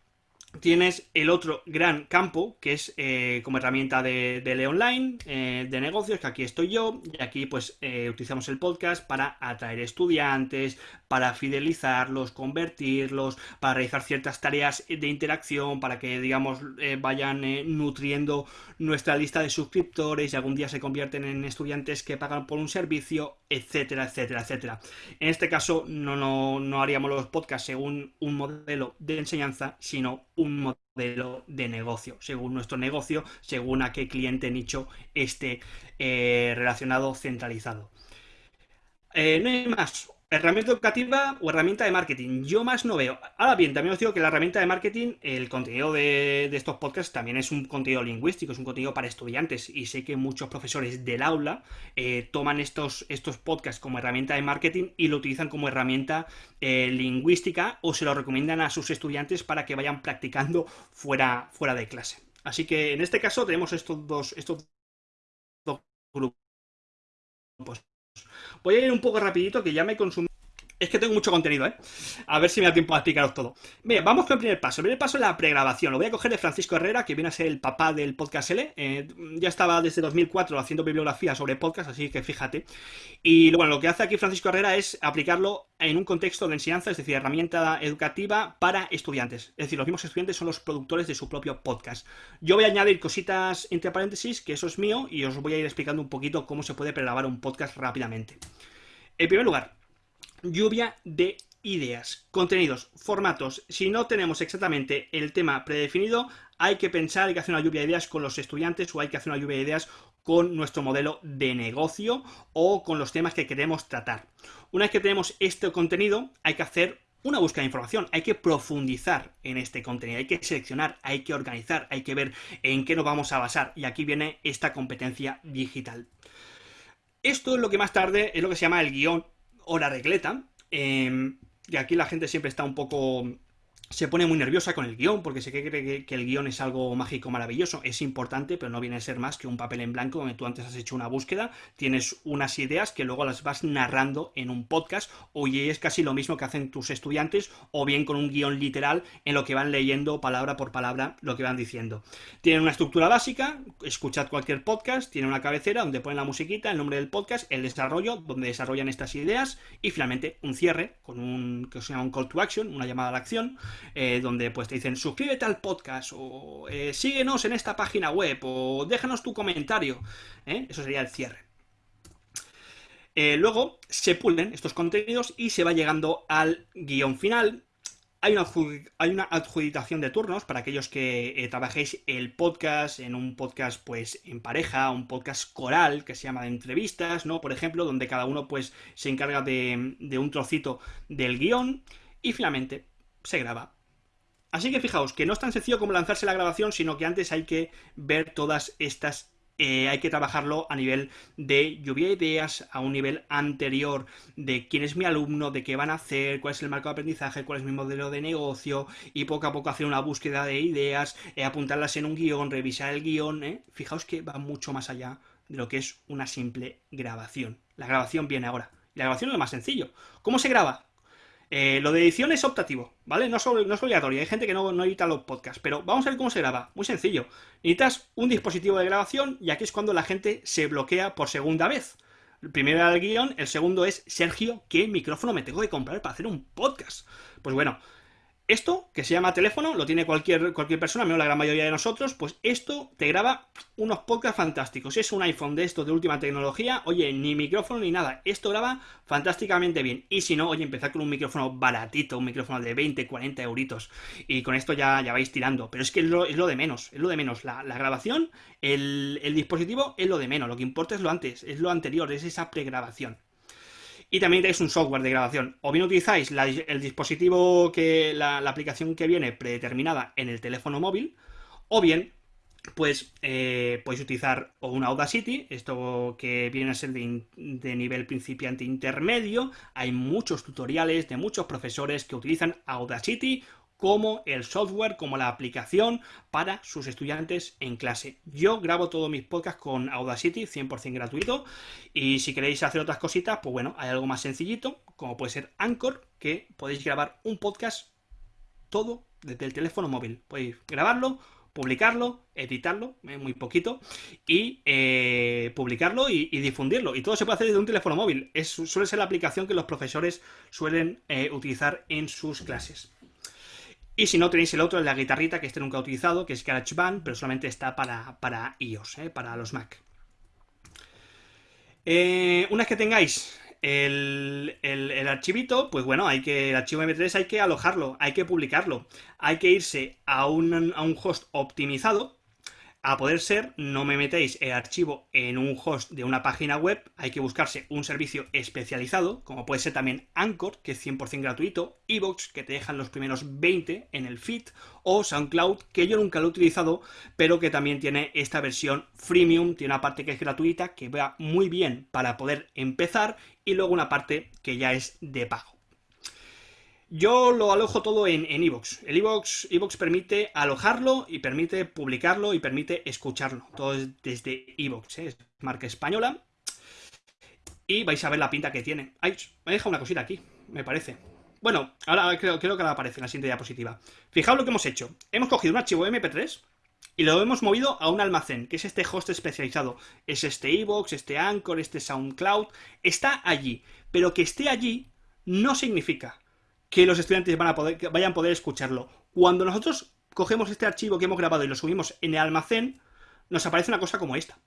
Tienes el otro gran campo, que es eh, como herramienta de, de online, eh, de negocios, que aquí estoy yo, y aquí pues utilizamos el podcast para atraer estudiantes, para fidelizarlos, convertirlos, para realizar ciertas tareas de interacción, para que, digamos, vayan nutriendo nuestra lista de suscriptores y algún día se convierten en estudiantes que pagan por un servicio, etcétera, etcétera, etcétera. En este caso no, no, no haríamos los podcasts según un modelo de enseñanza, sino un modelo de negocio, según nuestro negocio, según a qué cliente nicho esté eh, relacionado, centralizado. Eh, no hay más. Herramienta educativa o herramienta de marketing. Yo más no veo. Ahora bien, también os digo que la herramienta de marketing, el contenido de, estos podcasts también es un contenido lingüístico, es un contenido para estudiantes. Y sé que muchos profesores del aula eh, toman estos, estos podcasts como herramienta de marketing y lo utilizan como herramienta eh, lingüística o se lo recomiendan a sus estudiantes para que vayan practicando fuera, fuera de clase. Así que en este caso tenemos estos dos, estos dos grupos. Voy a ir un poco rapidito que ya me consumí. Es que tengo mucho contenido, ¿eh? A ver si me da tiempo a explicaros todo. Bien, vamos con el primer paso. El primer paso es la pregrabación. Lo voy a coger de Francisco Herrera, que viene a ser el papá del podcast L. Eh, ya estaba desde 2004 haciendo bibliografía sobre podcast, así que fíjate. Y bueno, lo que hace aquí Francisco Herrera es aplicarlo en un contexto de enseñanza, es decir, herramienta educativa para estudiantes. Es decir, los mismos estudiantes son los productores de su propio podcast. Yo voy a añadir cositas entre paréntesis, que eso es mío, y os voy a ir explicando un poquito cómo se puede pregrabar un podcast rápidamente. En primer lugar, lluvia de ideas, contenidos, formatos. Si no tenemos exactamente el tema predefinido, hay que pensar, hay que hacer una lluvia de ideas con los estudiantes o hay que hacer una lluvia de ideas con nuestro modelo de negocio o con los temas que queremos tratar. Una vez que tenemos este contenido, hay que hacer una búsqueda de información, hay que profundizar en este contenido, hay que seleccionar, hay que organizar, hay que ver en qué nos vamos a basar y aquí viene esta competencia digital. Esto es lo que más tarde es lo que se llama el guion o la regleta. Em, y aquí la gente siempre está un poco se pone muy nerviosa con el guion porque se cree que, el guion es algo mágico, maravilloso. Es importante, pero no viene a ser más que un papel en blanco donde tú antes has hecho una búsqueda, tienes unas ideas que luego las vas narrando en un podcast, o es casi lo mismo que hacen tus estudiantes, o bien con un guion literal en lo que van leyendo palabra por palabra lo que van diciendo. Tienen una estructura básica, escuchad cualquier podcast, tiene una cabecera donde ponen la musiquita, el nombre del podcast, el desarrollo, donde desarrollan estas ideas, y finalmente un cierre con un que se llama un call to action, una llamada a la acción eh, donde pues te dicen suscríbete al podcast o eh, síguenos en esta página web o déjanos tu comentario. ¿eh? Eso sería el cierre. luego se pulen estos contenidos y se va llegando al guion final. Hay una, hay una adjudicación de turnos para aquellos que trabajéis el podcast en un podcast pues en pareja, un podcast coral que se llama de entrevistas, ¿no? Por ejemplo, donde cada uno pues se encarga de, de un trocito del guion y finalmente se graba. Así que fijaos que no es tan sencillo como lanzarse la grabación, sino que antes hay que ver todas estas eh, hay que trabajarlo a nivel de lluvia de ideas, a un nivel anterior de quién es mi alumno, de qué van a hacer, cuál es el marco de aprendizaje, cuál es mi modelo de negocio, y poco a poco hacer una búsqueda de ideas, eh, apuntarlas en un guion, revisar el guion. ¿eh? Fijaos que va mucho más allá de lo que es una simple grabación. La grabación viene ahora. La grabación es lo más sencillo. ¿Cómo se graba? Eh, lo de edición es optativo, ¿vale? No es, obligatorio, hay gente que no, no, edita los podcasts, pero vamos a ver cómo se graba. Muy sencillo. Necesitas un dispositivo de grabación y aquí es cuando la gente se bloquea por segunda vez. El primero era el guion, el segundo es, Sergio, ¿qué micrófono me tengo que comprar para hacer un podcast? Pues bueno, esto, que se llama teléfono, lo tiene cualquier, cualquier persona, menos la gran mayoría de nosotros, pues esto te graba unos podcasts fantásticos. Es un iPhone de estos de última tecnología, oye, ni micrófono ni nada. Esto graba fantásticamente bien. Y si no, oye, empezar con un micrófono baratito, un micrófono de 20, 40 euritos. Y con esto ya, ya vais tirando. Pero es que es lo, de menos, es lo de menos. La, grabación, el, el dispositivo es lo de menos. Lo que importa es lo antes, es lo anterior, es esa pregrabación. Y también tenéis un software de grabación. O bien utilizáis el dispositivo que. La, aplicación que viene predeterminada en el teléfono móvil. O bien, pues eh, podéis utilizar una Audacity, esto que viene a ser de, nivel principiante intermedio. Hay muchos tutoriales de muchos profesores que utilizan Audacity como el software, como la aplicación para sus estudiantes en clase. Yo grabo todos mis podcasts con Audacity, 100% gratuito, y si queréis hacer otras cositas, pues bueno, hay algo más sencillito, como puede ser Anchor, que podéis grabar un podcast todo desde el teléfono móvil. Podéis grabarlo, publicarlo, editarlo, muy poquito, y eh, publicarlo y, difundirlo. Y todo se puede hacer desde un teléfono móvil. Es, suele ser la aplicación que los profesores suelen eh, utilizar en sus clases. Y si no, tenéis el otro, la guitarrita, que este nunca he utilizado, que es GarageBand, pero solamente está para, para iOS, ¿eh? para los Mac. Eh, una vez que tengáis el, archivito, pues bueno, hay que el archivo MP3 hay que alojarlo, hay que publicarlo, hay que irse a un, a un host optimizado, a poder ser, no me metéis el archivo en un host de una página web, hay que buscarse un servicio especializado, como puede ser también Anchor, que es 100% gratuito, Evox, que te dejan los primeros 20 en el feed, o SoundCloud, que yo nunca lo he utilizado, pero que también tiene esta versión freemium, tiene una parte que es gratuita, que va muy bien para poder empezar, y luego una parte que ya es de pago. Yo lo alojo todo en Evox. el Evox, permite alojarlo y permite publicarlo y permite escucharlo. Todo desde Evox, ¿eh? es marca española. Y vais a ver la pinta que tiene. Ay, me deja una cosita aquí, me parece. Bueno, ahora creo, creo que ahora aparece en la siguiente diapositiva. Fijaos lo que hemos hecho. Hemos cogido un archivo MP3 y lo hemos movido a un almacén, que es este host especializado. Es este Evox, este Anchor, este SoundCloud. Está allí. Pero que esté allí no significa que los estudiantes van a poder, vayan a poder escucharlo. Cuando nosotros cogemos este archivo que hemos grabado y lo subimos en el almacén, nos aparece una cosa como esta,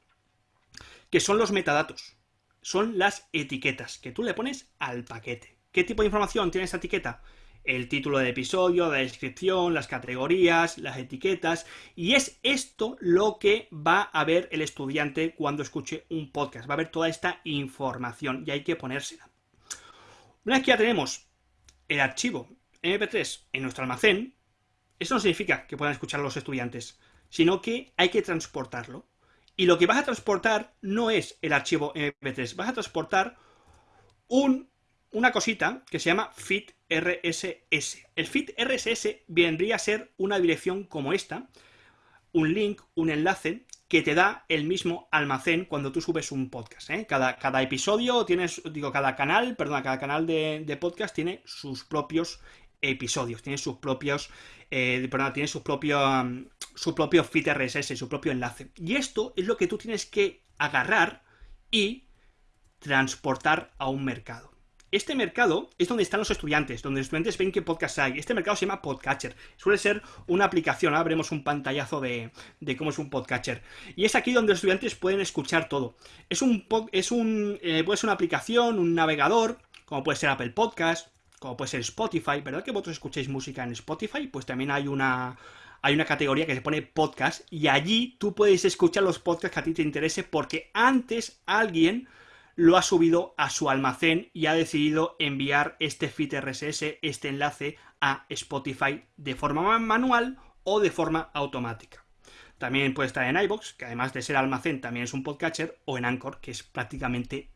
que son los metadatos, son las etiquetas que tú le pones al paquete. ¿Qué tipo de información tiene esta etiqueta? El título del episodio, la descripción, las categorías, las etiquetas, y es esto lo que va a ver el estudiante cuando escuche un podcast, va a ver toda esta información y hay que ponérsela. Una vez que ya tenemos el archivo MP3 en nuestro almacén, eso no significa que puedan escuchar los estudiantes, sino que hay que transportarlo. Y lo que vas a transportar no es el archivo MP3, vas a transportar un una cosita que se llama Fit RSS. El Fit RSS vendría a ser una dirección como esta, un link, un enlace que te da el mismo almacén cuando tú subes un podcast. ¿eh? Cada, cada, episodio tienes, digo, cada canal, perdón, cada canal de, podcast tiene sus propios episodios, tiene sus propios, eh, tiene su propio, um, su propio feed RSS, su propio enlace. Y esto es lo que tú tienes que agarrar y transportar a un mercado. Este mercado es donde están los estudiantes, donde los estudiantes ven qué podcast hay. Este mercado se llama Podcatcher. Suele ser una aplicación, ahora veremos un pantallazo de, cómo es un Podcatcher. Y es aquí donde los estudiantes pueden escuchar todo. Es un, es un eh, puede ser una aplicación, un navegador, como puede ser Apple Podcast, como puede ser Spotify. ¿Verdad que vosotros escucháis música en Spotify? Pues también hay una, hay una categoría que se pone podcast y allí tú puedes escuchar los podcasts que a ti te interese porque antes alguien lo ha subido a su almacén y ha decidido enviar este feed RSS, este enlace a Spotify de forma manual o de forma automática. También puede estar en iBox, que además de ser almacén también es un podcatcher, o en Anchor, que es prácticamente.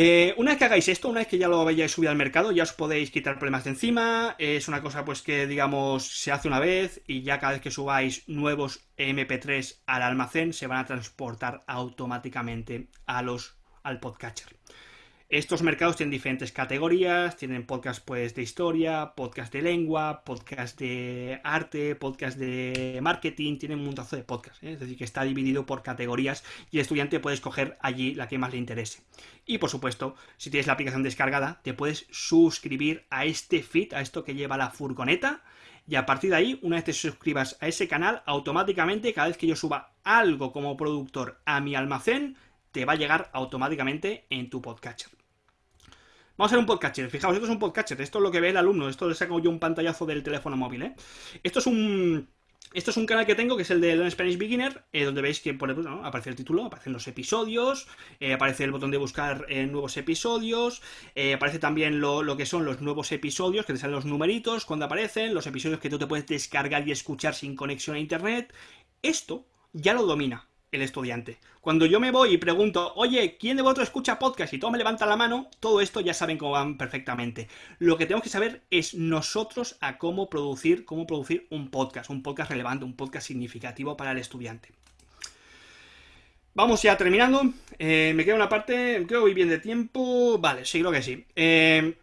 Eh, una vez que hagáis esto, una vez que ya lo hayáis subido al mercado, ya os podéis quitar problemas de encima. Es una cosa pues que, digamos, se hace una vez y ya cada vez que subáis nuevos MP3 al almacén se van a transportar automáticamente a los, al podcatcher. Estos mercados tienen diferentes categorías, tienen podcast pues de historia, podcast de lengua, podcast de arte, podcast de marketing, tienen un montazo de podcasts, ¿eh? es decir, que está dividido por categorías y el estudiante puede escoger allí la que más le interese. Y por supuesto, si tienes la aplicación descargada, te puedes suscribir a este feed, a esto que lleva la furgoneta, y a partir de ahí, una vez te suscribas a ese canal, automáticamente cada vez que yo suba algo como productor a mi almacén, te va a llegar automáticamente en tu podcatcher. Vamos a hacer un podcatcher. Fijaos, esto es un podcatcher. Esto es lo que ve el alumno. Esto le saco yo un pantallazo del teléfono móvil, ¿eh? Esto es un... Esto es un canal que tengo, que es el de Learn Spanish Beginner, eh, donde veis que por ejemplo, aparece el título, aparecen los episodios, eh, aparece el botón de buscar eh, nuevos episodios, aparece también lo, lo, que son los nuevos episodios, que te salen los numeritos cuando aparecen, los episodios que tú te puedes descargar y escuchar sin conexión a internet. Esto ya lo domina el estudiante. Cuando yo me voy y pregunto, oye, ¿quién de vosotros escucha podcast? Y todo me levanta la mano, todo esto ya saben cómo van perfectamente. Lo que tenemos que saber es nosotros a cómo producir, cómo producir un podcast, un podcast relevante, un podcast significativo para el estudiante. Vamos ya terminando. Eh, me queda una parte, creo que voy bien de tiempo. Vale, sí, creo que sí. Eh,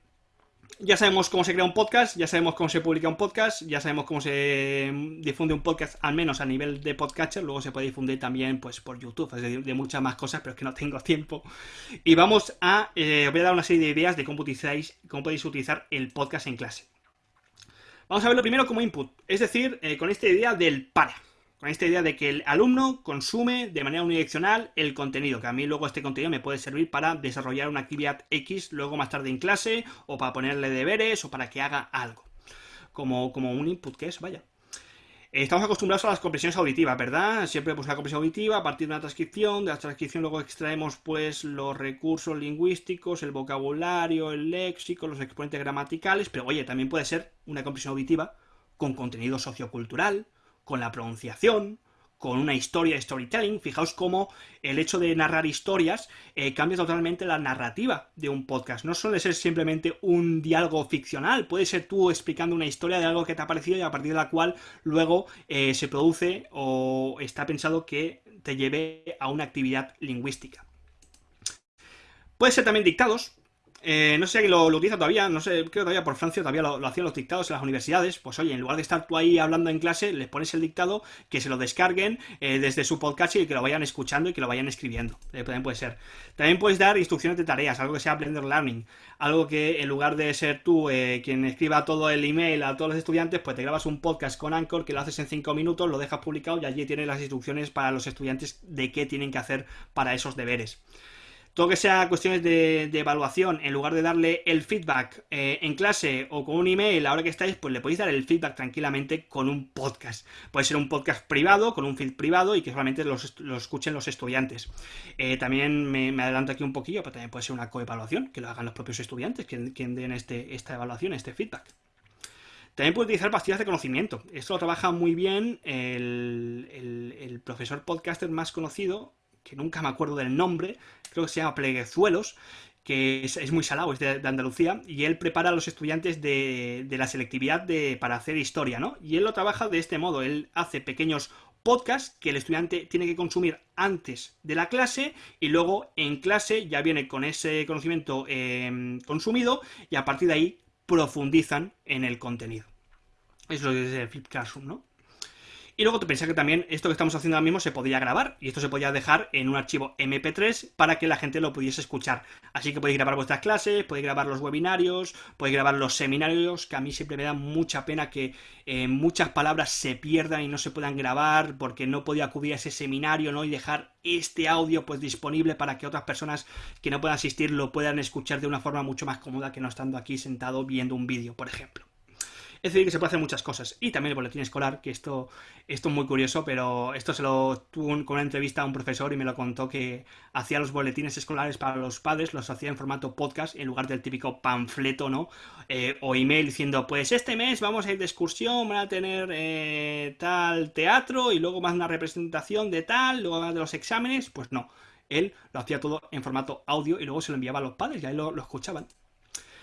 ya sabemos cómo se crea un podcast, ya sabemos cómo se publica un podcast, ya sabemos cómo se difunde un podcast, al menos a nivel de podcatcher, luego se puede difundir también pues por YouTube, es decir, de muchas más cosas, pero es que no tengo <laughs> tiempo. Y vamos a, eh, voy a dar una serie de ideas de cómo, cómo podéis utilizar el podcast en clase. Vamos a verlo primero como input, es decir, eh, con esta idea del para con esta idea de que el alumno consume de manera unidireccional el contenido, que a mí luego este contenido me puede servir para desarrollar una actividad X luego más tarde en clase, o para ponerle deberes, o para que haga algo. Como, como un input que es, vaya. Estamos acostumbrados a las compresiones auditivas, ¿verdad? Siempre pues la compresión auditiva a partir de una transcripción, de la transcripción luego extraemos pues los recursos lingüísticos, el vocabulario, el léxico, los exponentes gramaticales, pero oye, también puede ser una compresión auditiva con contenido sociocultural, con la pronunciación, con una historia de storytelling. Fijaos cómo el hecho de narrar historias eh, cambia totalmente la narrativa de un podcast. No suele ser simplemente un diálogo ficcional, puede ser tú explicando una historia de algo que te ha parecido y a partir de la cual luego eh, se produce o está pensado que te lleve a una actividad lingüística. Puede ser también dictados, eh, no sé si lo, lo, utiliza todavía, no sé, creo que todavía por Francia todavía lo, hacían los dictados en las universidades. Pues oye, en lugar de estar tú ahí hablando en clase, les pones el dictado, que se lo descarguen eh, desde su podcast y que lo vayan escuchando y que lo vayan escribiendo. Eh, también puede ser. También puedes dar instrucciones de tareas, algo que sea Blender Learning. Algo que en lugar de ser tú quien escriba todo el email a todos los estudiantes, pues te grabas un podcast con Anchor que lo haces en 5 minutos, lo dejas publicado y allí tienes las instrucciones para los estudiantes de qué tienen que hacer para esos deberes. Todo que sea cuestiones de, evaluación, en lugar de darle el feedback eh, en clase o con un email, ahora que estáis, pues le podéis dar el feedback tranquilamente con un podcast. Puede ser un podcast privado, con un feed privado y que solamente lo escuchen los estudiantes. Eh, también me, adelanto aquí un poquillo, pero también puede ser una coevaluación, que lo hagan los propios estudiantes, que, den este, esta evaluación, este feedback. También puede utilizar pastillas de conocimiento. Esto lo trabaja muy bien el profesor podcaster más conocido, que nunca me acuerdo del nombre, creo que se llama Pleguezuelos, que es, muy salado, es de, Andalucía, y él prepara a los estudiantes de, la selectividad de, para hacer historia, ¿no? Y él lo trabaja de este modo, él hace pequeños podcasts que el estudiante tiene que consumir antes de la clase y luego en clase ya viene con ese conocimiento em, consumido y a partir de ahí profundizan en el contenido. Eso es el Flip Classroom, ¿no? Y luego te pensé que también esto que estamos haciendo ahora mismo se podía grabar y esto se podía dejar en un archivo MP3 para que la gente lo pudiese escuchar. Así que podéis grabar vuestras clases, podéis grabar los webinarios, podéis grabar los seminarios, que a mí siempre me da mucha pena que eh, muchas palabras se pierdan y no se puedan grabar porque no podía acudir a ese seminario, ¿no? Y dejar este audio pues disponible para que otras personas que no puedan asistir lo puedan escuchar de una forma mucho más cómoda que no estando aquí sentado viendo un vídeo, por ejemplo. Es decir, que se puede hacer muchas cosas. Y también el boletín escolar, que esto, esto es muy curioso, pero esto se lo tuvo con una entrevista a un profesor y me lo contó que hacía los boletines escolares para los padres, los hacía en formato podcast en lugar del típico panfleto, ¿no? Eh, o email diciendo, pues este mes vamos a ir de excursión, van a tener eh, tal teatro y luego más una representación de tal, luego más de los exámenes. Pues no, él lo hacía todo en formato audio y luego se lo enviaba a los padres y ahí lo, lo escuchaban.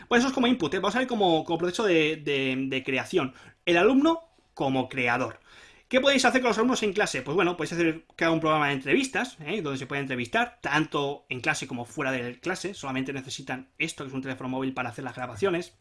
Pues eso es como input, ¿eh? vamos a ver como, proceso de, creación. El alumno como creador. ¿Qué podéis hacer con los alumnos en clase? Pues bueno, podéis hacer cada un programa de entrevistas, ¿eh? donde se puede entrevistar, tanto en clase como fuera de clase. Solamente necesitan esto, que es un teléfono móvil para hacer las grabaciones.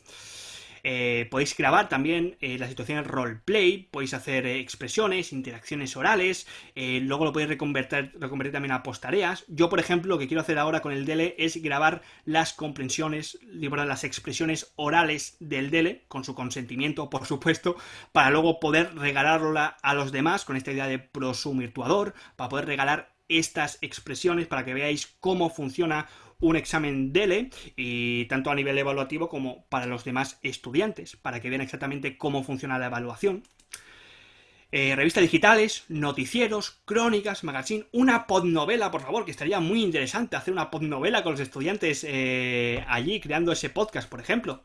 Eh, podéis grabar también eh, las situaciones roleplay, podéis hacer eh, expresiones, interacciones orales, luego lo podéis reconvertir, reconvertir también a postareas. Yo, por ejemplo, lo que quiero hacer ahora con el DELE es grabar las comprensiones, las expresiones orales del DELE, con su consentimiento, por supuesto, para luego poder regalarlo a los demás con esta idea de prosumirtuador, para poder regalar estas expresiones para que veáis cómo funciona un examen DELE y tanto a nivel evaluativo como para los demás estudiantes, para que vean exactamente cómo funciona la evaluación. Eh, revistas digitales, noticieros, crónicas, magazine, una podnovela, por favor, que estaría muy interesante hacer una podnovela con los estudiantes eh, allí creando ese podcast, por ejemplo.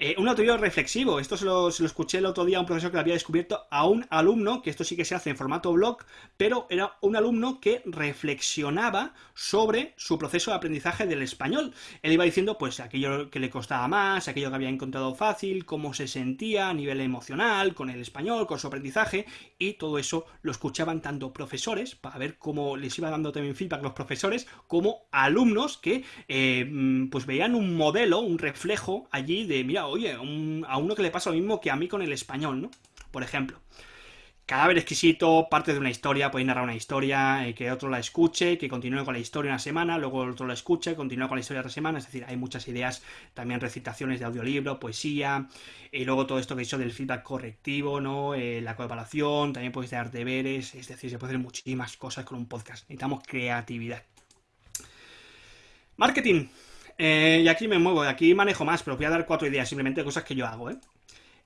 Eh, un autorio reflexivo, esto se lo, escuché el otro día a un profesor que lo había descubierto a un alumno, que esto sí que se hace en formato blog, pero era un alumno que reflexionaba sobre su proceso de aprendizaje del español. Él iba diciendo, pues, aquello que le costaba más, aquello que había encontrado fácil, cómo se sentía a nivel emocional con el español, con su aprendizaje, y todo eso lo escuchaban tanto profesores, para ver cómo les iba dando también feedback los profesores, como alumnos que, eh, mm, pues, veían un modelo, un reflejo allí de, mira, oye, a uno que le pasa lo mismo que a mí con el español, ¿no? Por ejemplo. Cadáver exquisito, parte de una historia, podéis narrar una historia, eh, que otro la escuche, que continúe con la historia una semana, luego otro la escuche, continúe con la historia otra semana, es decir, hay muchas ideas, también recitaciones de audiolibro, poesía, y luego todo esto que he dicho del feedback correctivo, ¿no? Eh, la coevaluación, también podéis dar deberes, es decir, se pueden hacer muchísimas cosas con un podcast, necesitamos creatividad. Marketing. Eh, y aquí me muevo, aquí manejo más, pero voy a dar cuatro ideas, simplemente cosas que yo hago, ¿eh?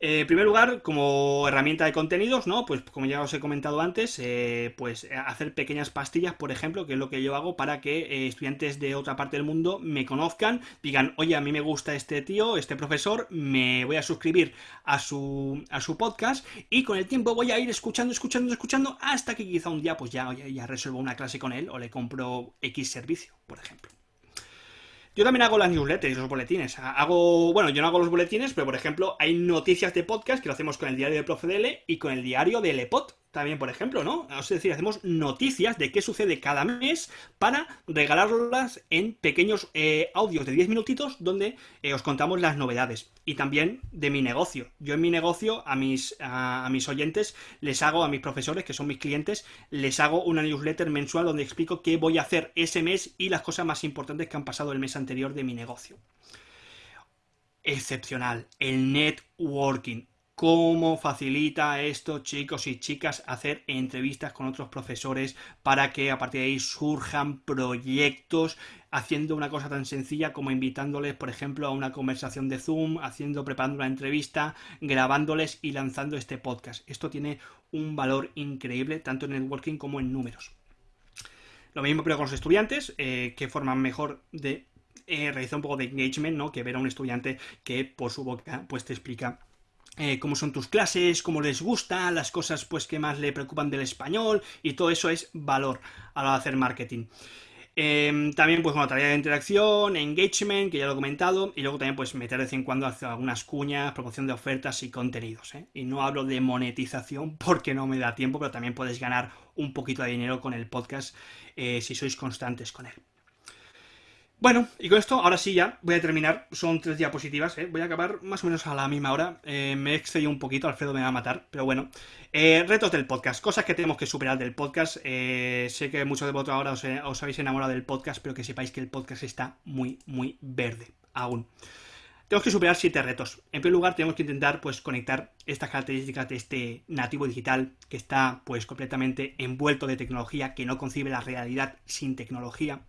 Eh en primer lugar, como herramienta de contenidos, ¿no? Pues como ya os he comentado antes, eh, pues hacer pequeñas pastillas, por ejemplo, que es lo que yo hago para que estudiantes de otra parte del mundo me conozcan, digan, oye, a mí me gusta este tío, este profesor, me voy a suscribir a su, a su podcast y con el tiempo voy a ir escuchando, escuchando, escuchando, hasta que quizá un día pues ya, ya, ya resuelvo una clase con él o le compro X servicio, por ejemplo. Yo también hago las newsletters y los boletines. Hago, bueno, yo no hago los boletines, pero por ejemplo, hay noticias de podcast que lo hacemos con el diario de Profedele y con el diario de Lepot también, por ejemplo, ¿no? Es decir, hacemos noticias de qué sucede cada mes para regalarlas en pequeños eh, audios de 10 minutitos donde eh, os contamos las novedades. Y también de mi negocio. Yo en mi negocio, a mis, a, mis oyentes, les hago, a mis profesores, que son mis clientes, les hago una newsletter mensual donde explico qué voy a hacer ese mes y las cosas más importantes que han pasado el mes anterior de mi negocio. Excepcional. El networking cómo facilita esto, chicos y chicas, hacer entrevistas con otros profesores para que a partir de ahí surjan proyectos haciendo una cosa tan sencilla como invitándoles, por ejemplo, a una conversación de Zoom, haciendo, preparando una entrevista, grabándoles y lanzando este podcast. Esto tiene un valor increíble, tanto en networking como en números. Lo mismo pero con los estudiantes, eh, que forman mejor de eh, realizar un poco de engagement, ¿no? Que ver a un estudiante que por su boca pues te explica eh, cómo son tus clases, cómo les gusta, las cosas pues que más le preocupan del español y todo eso es valor a la hora de hacer marketing. Em, también, pues, bueno, tarea de interacción, engagement, que ya lo he comentado, y luego también, pues, meter de vez en cuando algunas cuñas, promoción de ofertas y contenidos, ¿eh? Y no hablo de monetización <laughs> porque no me da tiempo, pero también podéis ganar un poquito de dinero con el podcast eh, si sois constantes con él. Bueno, y con esto, ahora sí ya, voy a terminar. Son tres diapositivas, ¿eh? Voy a acabar más o menos a la misma hora. Eh, me he excedido un poquito, Alfredo me va a matar, pero bueno. Eh, retos del podcast, cosas que tenemos que superar del podcast. sé que muchos de vosotros ahora os, habéis enamorado del podcast, pero que sepáis que el podcast está muy, muy verde aún. Tenemos que superar siete retos. En primer lugar, tenemos que intentar pues, conectar estas características de este nativo digital que está pues, completamente envuelto de tecnología, que no concibe la realidad sin tecnología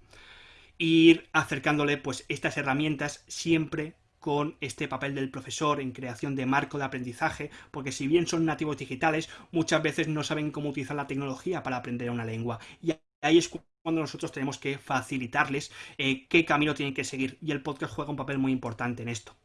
ir acercándole pues estas herramientas siempre con este papel del profesor en creación de marco de aprendizaje, porque si bien son nativos digitales, muchas veces no saben cómo utilizar la tecnología para aprender una lengua. Y ahí es cuando nosotros tenemos que facilitarles eh, qué camino tienen que seguir. Y el podcast juega un papel muy importante en esto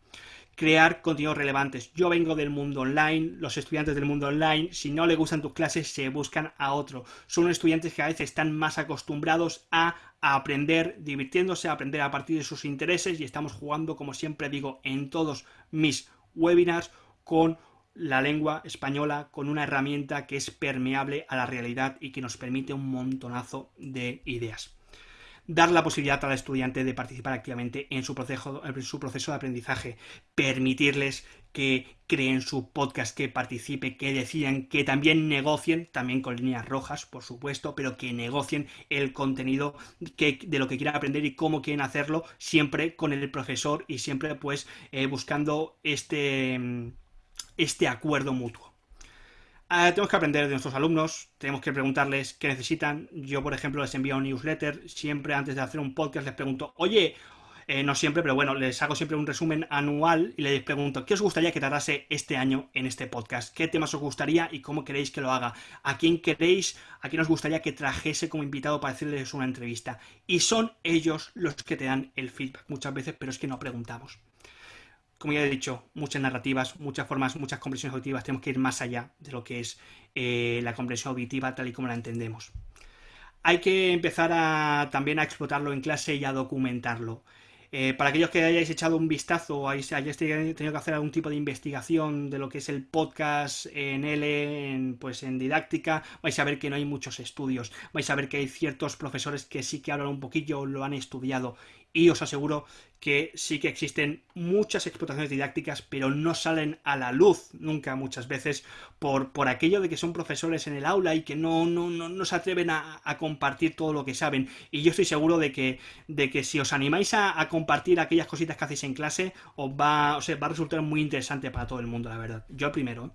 crear contenidos relevantes. Yo vengo del mundo online, los estudiantes del mundo online, si no les gustan tus clases, se buscan a otro. Son estudiantes que a veces están más acostumbrados a, aprender divirtiéndose, a aprender a partir de sus intereses y estamos jugando, como siempre digo, en todos mis webinars con la lengua española con una herramienta que es permeable a la realidad y que nos permite un montonazo de ideas dar la posibilidad al estudiante de participar activamente en su proceso, en su proceso de aprendizaje, permitirles que creen su podcast, que participe, que decidan, que también negocien, también con líneas rojas, por supuesto, pero que negocien el contenido que, de lo que quieran aprender y cómo quieren hacerlo, siempre con el profesor y siempre pues eh, buscando este, este acuerdo mutuo. Ah, tenemos que aprender de nuestros alumnos, tenemos que preguntarles qué necesitan. Yo, por ejemplo, les envío un newsletter, siempre antes de hacer un podcast les pregunto, oye, eh, no siempre, pero bueno, les hago siempre un resumen anual y les pregunto, ¿qué os gustaría que tardase este año en este podcast? ¿Qué temas os gustaría y cómo queréis que lo haga? ¿A quién queréis, a quién os gustaría que trajese como invitado para hacerles una entrevista? Y son ellos los que te dan el feedback muchas veces, pero es que no preguntamos como ya he dicho, muchas narrativas, muchas formas, muchas comprensiones auditivas. Tenemos que ir más allá de lo que es eh, la comprensión auditiva tal y como la entendemos. Hay que empezar también a explotarlo en clase y a documentarlo. Eh, para aquellos que hayáis echado un vistazo o hayáis tenido que hacer algún tipo de investigación de lo que es el podcast en L, en, pues en didáctica, vais a ver que no hay muchos estudios. Vais a ver que hay ciertos profesores que sí que hablan un poquillo, lo han estudiado y os aseguro que sí que existen muchas explotaciones didácticas, pero no salen a la luz nunca muchas veces por, por aquello de que son profesores en el aula y que no, no, no, se atreven a, compartir todo lo que saben. Y yo estoy seguro de que, de que si os animáis a, compartir aquellas cositas que hacéis en clase, os va, va a resultar muy interesante para todo el mundo, la verdad. Yo primero.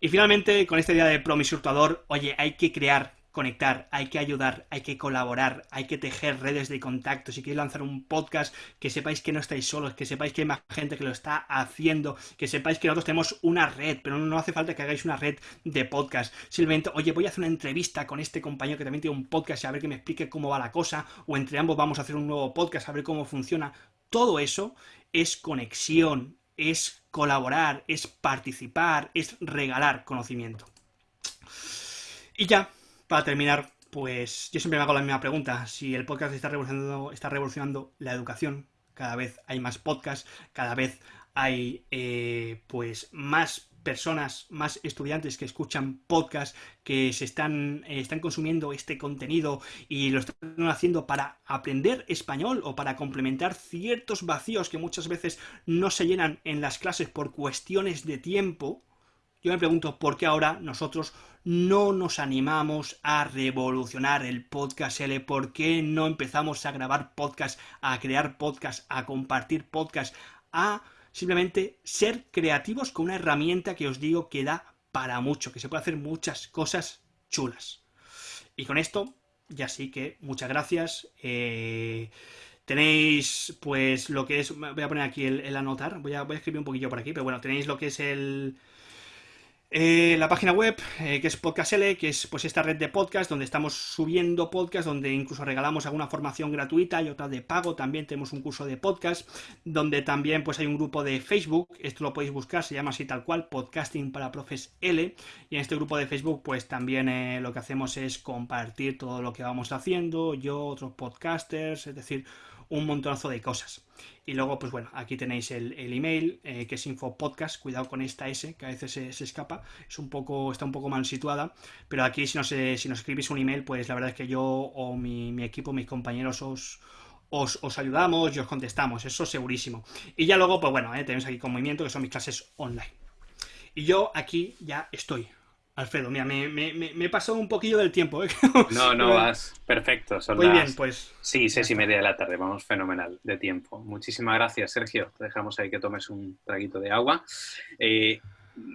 Y finalmente, con esta idea de promisurtador, oye, hay que crear conectar, hay que ayudar, hay que colaborar, hay que tejer redes de contacto. Si queréis lanzar un podcast, que sepáis que no estáis solos, que sepáis que hay más gente que lo está haciendo, que sepáis que nosotros tenemos una red, pero no hace falta que hagáis una red de podcast. Simplemente, oye, voy a hacer una entrevista con este compañero que también tiene un podcast y a ver que me explique cómo va la cosa, o entre ambos vamos a hacer un nuevo podcast a ver cómo funciona. Todo eso es conexión, es colaborar, es participar, es regalar conocimiento. Y ya, para terminar, pues yo siempre me hago la misma pregunta. Si el podcast está revolucionando, está revolucionando la educación, cada vez hay más podcasts, cada vez hay eh, pues más personas, más estudiantes que escuchan podcasts, que se están, eh, están consumiendo este contenido y lo están haciendo para aprender español o para complementar ciertos vacíos que muchas veces no se llenan en las clases por cuestiones de tiempo, yo me pregunto por qué ahora nosotros no nos animamos a revolucionar el podcast L, por qué no empezamos a grabar podcast, a crear podcast, a compartir podcast, a simplemente ser creativos con una herramienta que os digo que da para mucho, que se puede hacer muchas cosas chulas. Y con esto, ya sí que muchas gracias. Eh, tenéis pues lo que es, voy a poner aquí el, anotar, voy a, voy a escribir un poquillo por aquí, pero bueno, tenéis lo que es el Eh, la página web, eh, que es Podcast L, que es pues esta red de podcast donde estamos subiendo podcast, donde incluso regalamos alguna formación gratuita y otra de pago. También tenemos un curso de podcast, donde también pues hay un grupo de Facebook, esto lo podéis buscar, se llama así tal cual, Podcasting para Profes L. Y en este grupo de Facebook, pues también eh, lo que hacemos es compartir todo lo que vamos haciendo, yo, otros podcasters, es decir, un montonazo de cosas. Y luego, pues bueno, aquí tenéis el, email, eh, que es infopodcast, cuidado con esta S, que a veces se, escapa, es un poco, está un poco mal situada, pero aquí si nos, si nos escribís un email, pues la verdad es que yo o mi, equipo, mis compañeros os, os, ayudamos y os contestamos, eso segurísimo. Y ya luego, pues bueno, eh, tenemos aquí con movimiento, que son mis clases online. Y yo aquí ya estoy. Alfredo, mira, me, me, me, he pasado un poquillo del tiempo. ¿eh? <laughs> No, no, vas perfecto. Muy bien, pues. Sí, seis y media de la tarde, vamos fenomenal de tiempo. Muchísimas gracias, Sergio. Te dejamos ahí que tomes un traguito de agua. Eh,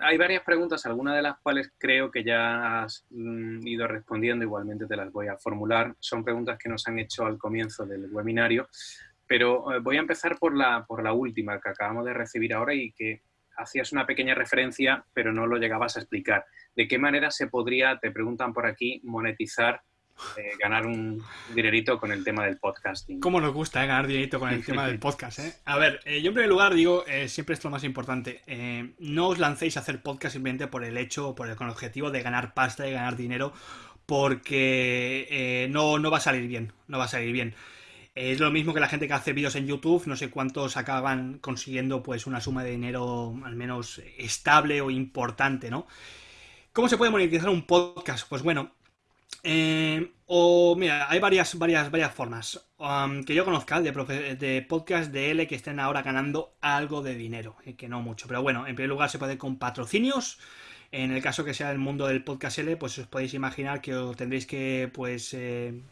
hay varias preguntas, algunas de las cuales creo que ya has mm, ido respondiendo, igualmente te las voy a formular. Son preguntas que nos han hecho al comienzo del webinario, pero eh, voy a empezar por la, por la última que acabamos de recibir ahora y que hacías una pequeña referencia, pero no lo llegabas a explicar. ¿De qué manera se podría, te preguntan por aquí, monetizar, eh, ganar un dinerito con el tema del podcasting? ¿Cómo nos gusta eh, ganar dinerito con el tema del <laughs> podcast? Eh? A ver, yo en primer lugar digo, siempre es lo más importante, no os lancéis a hacer podcast simplemente por el hecho, por el, con el objetivo de ganar pasta y ganar dinero, porque no, no va a salir bien, no va a salir bien. Es lo mismo que la gente que hace vídeos en YouTube, no sé cuántos acaban consiguiendo pues una suma de dinero al menos estable o importante, ¿no? ¿Cómo se puede monetizar un podcast? Pues bueno, eh, o mira, hay varias, varias, varias formas um, que yo conozca de, de, podcast de L que estén ahora ganando algo de dinero, eh, que no mucho, pero bueno, en primer lugar se puede con patrocinios. En el caso que sea el mundo del podcast L, pues os podéis imaginar que tendréis que pues eh,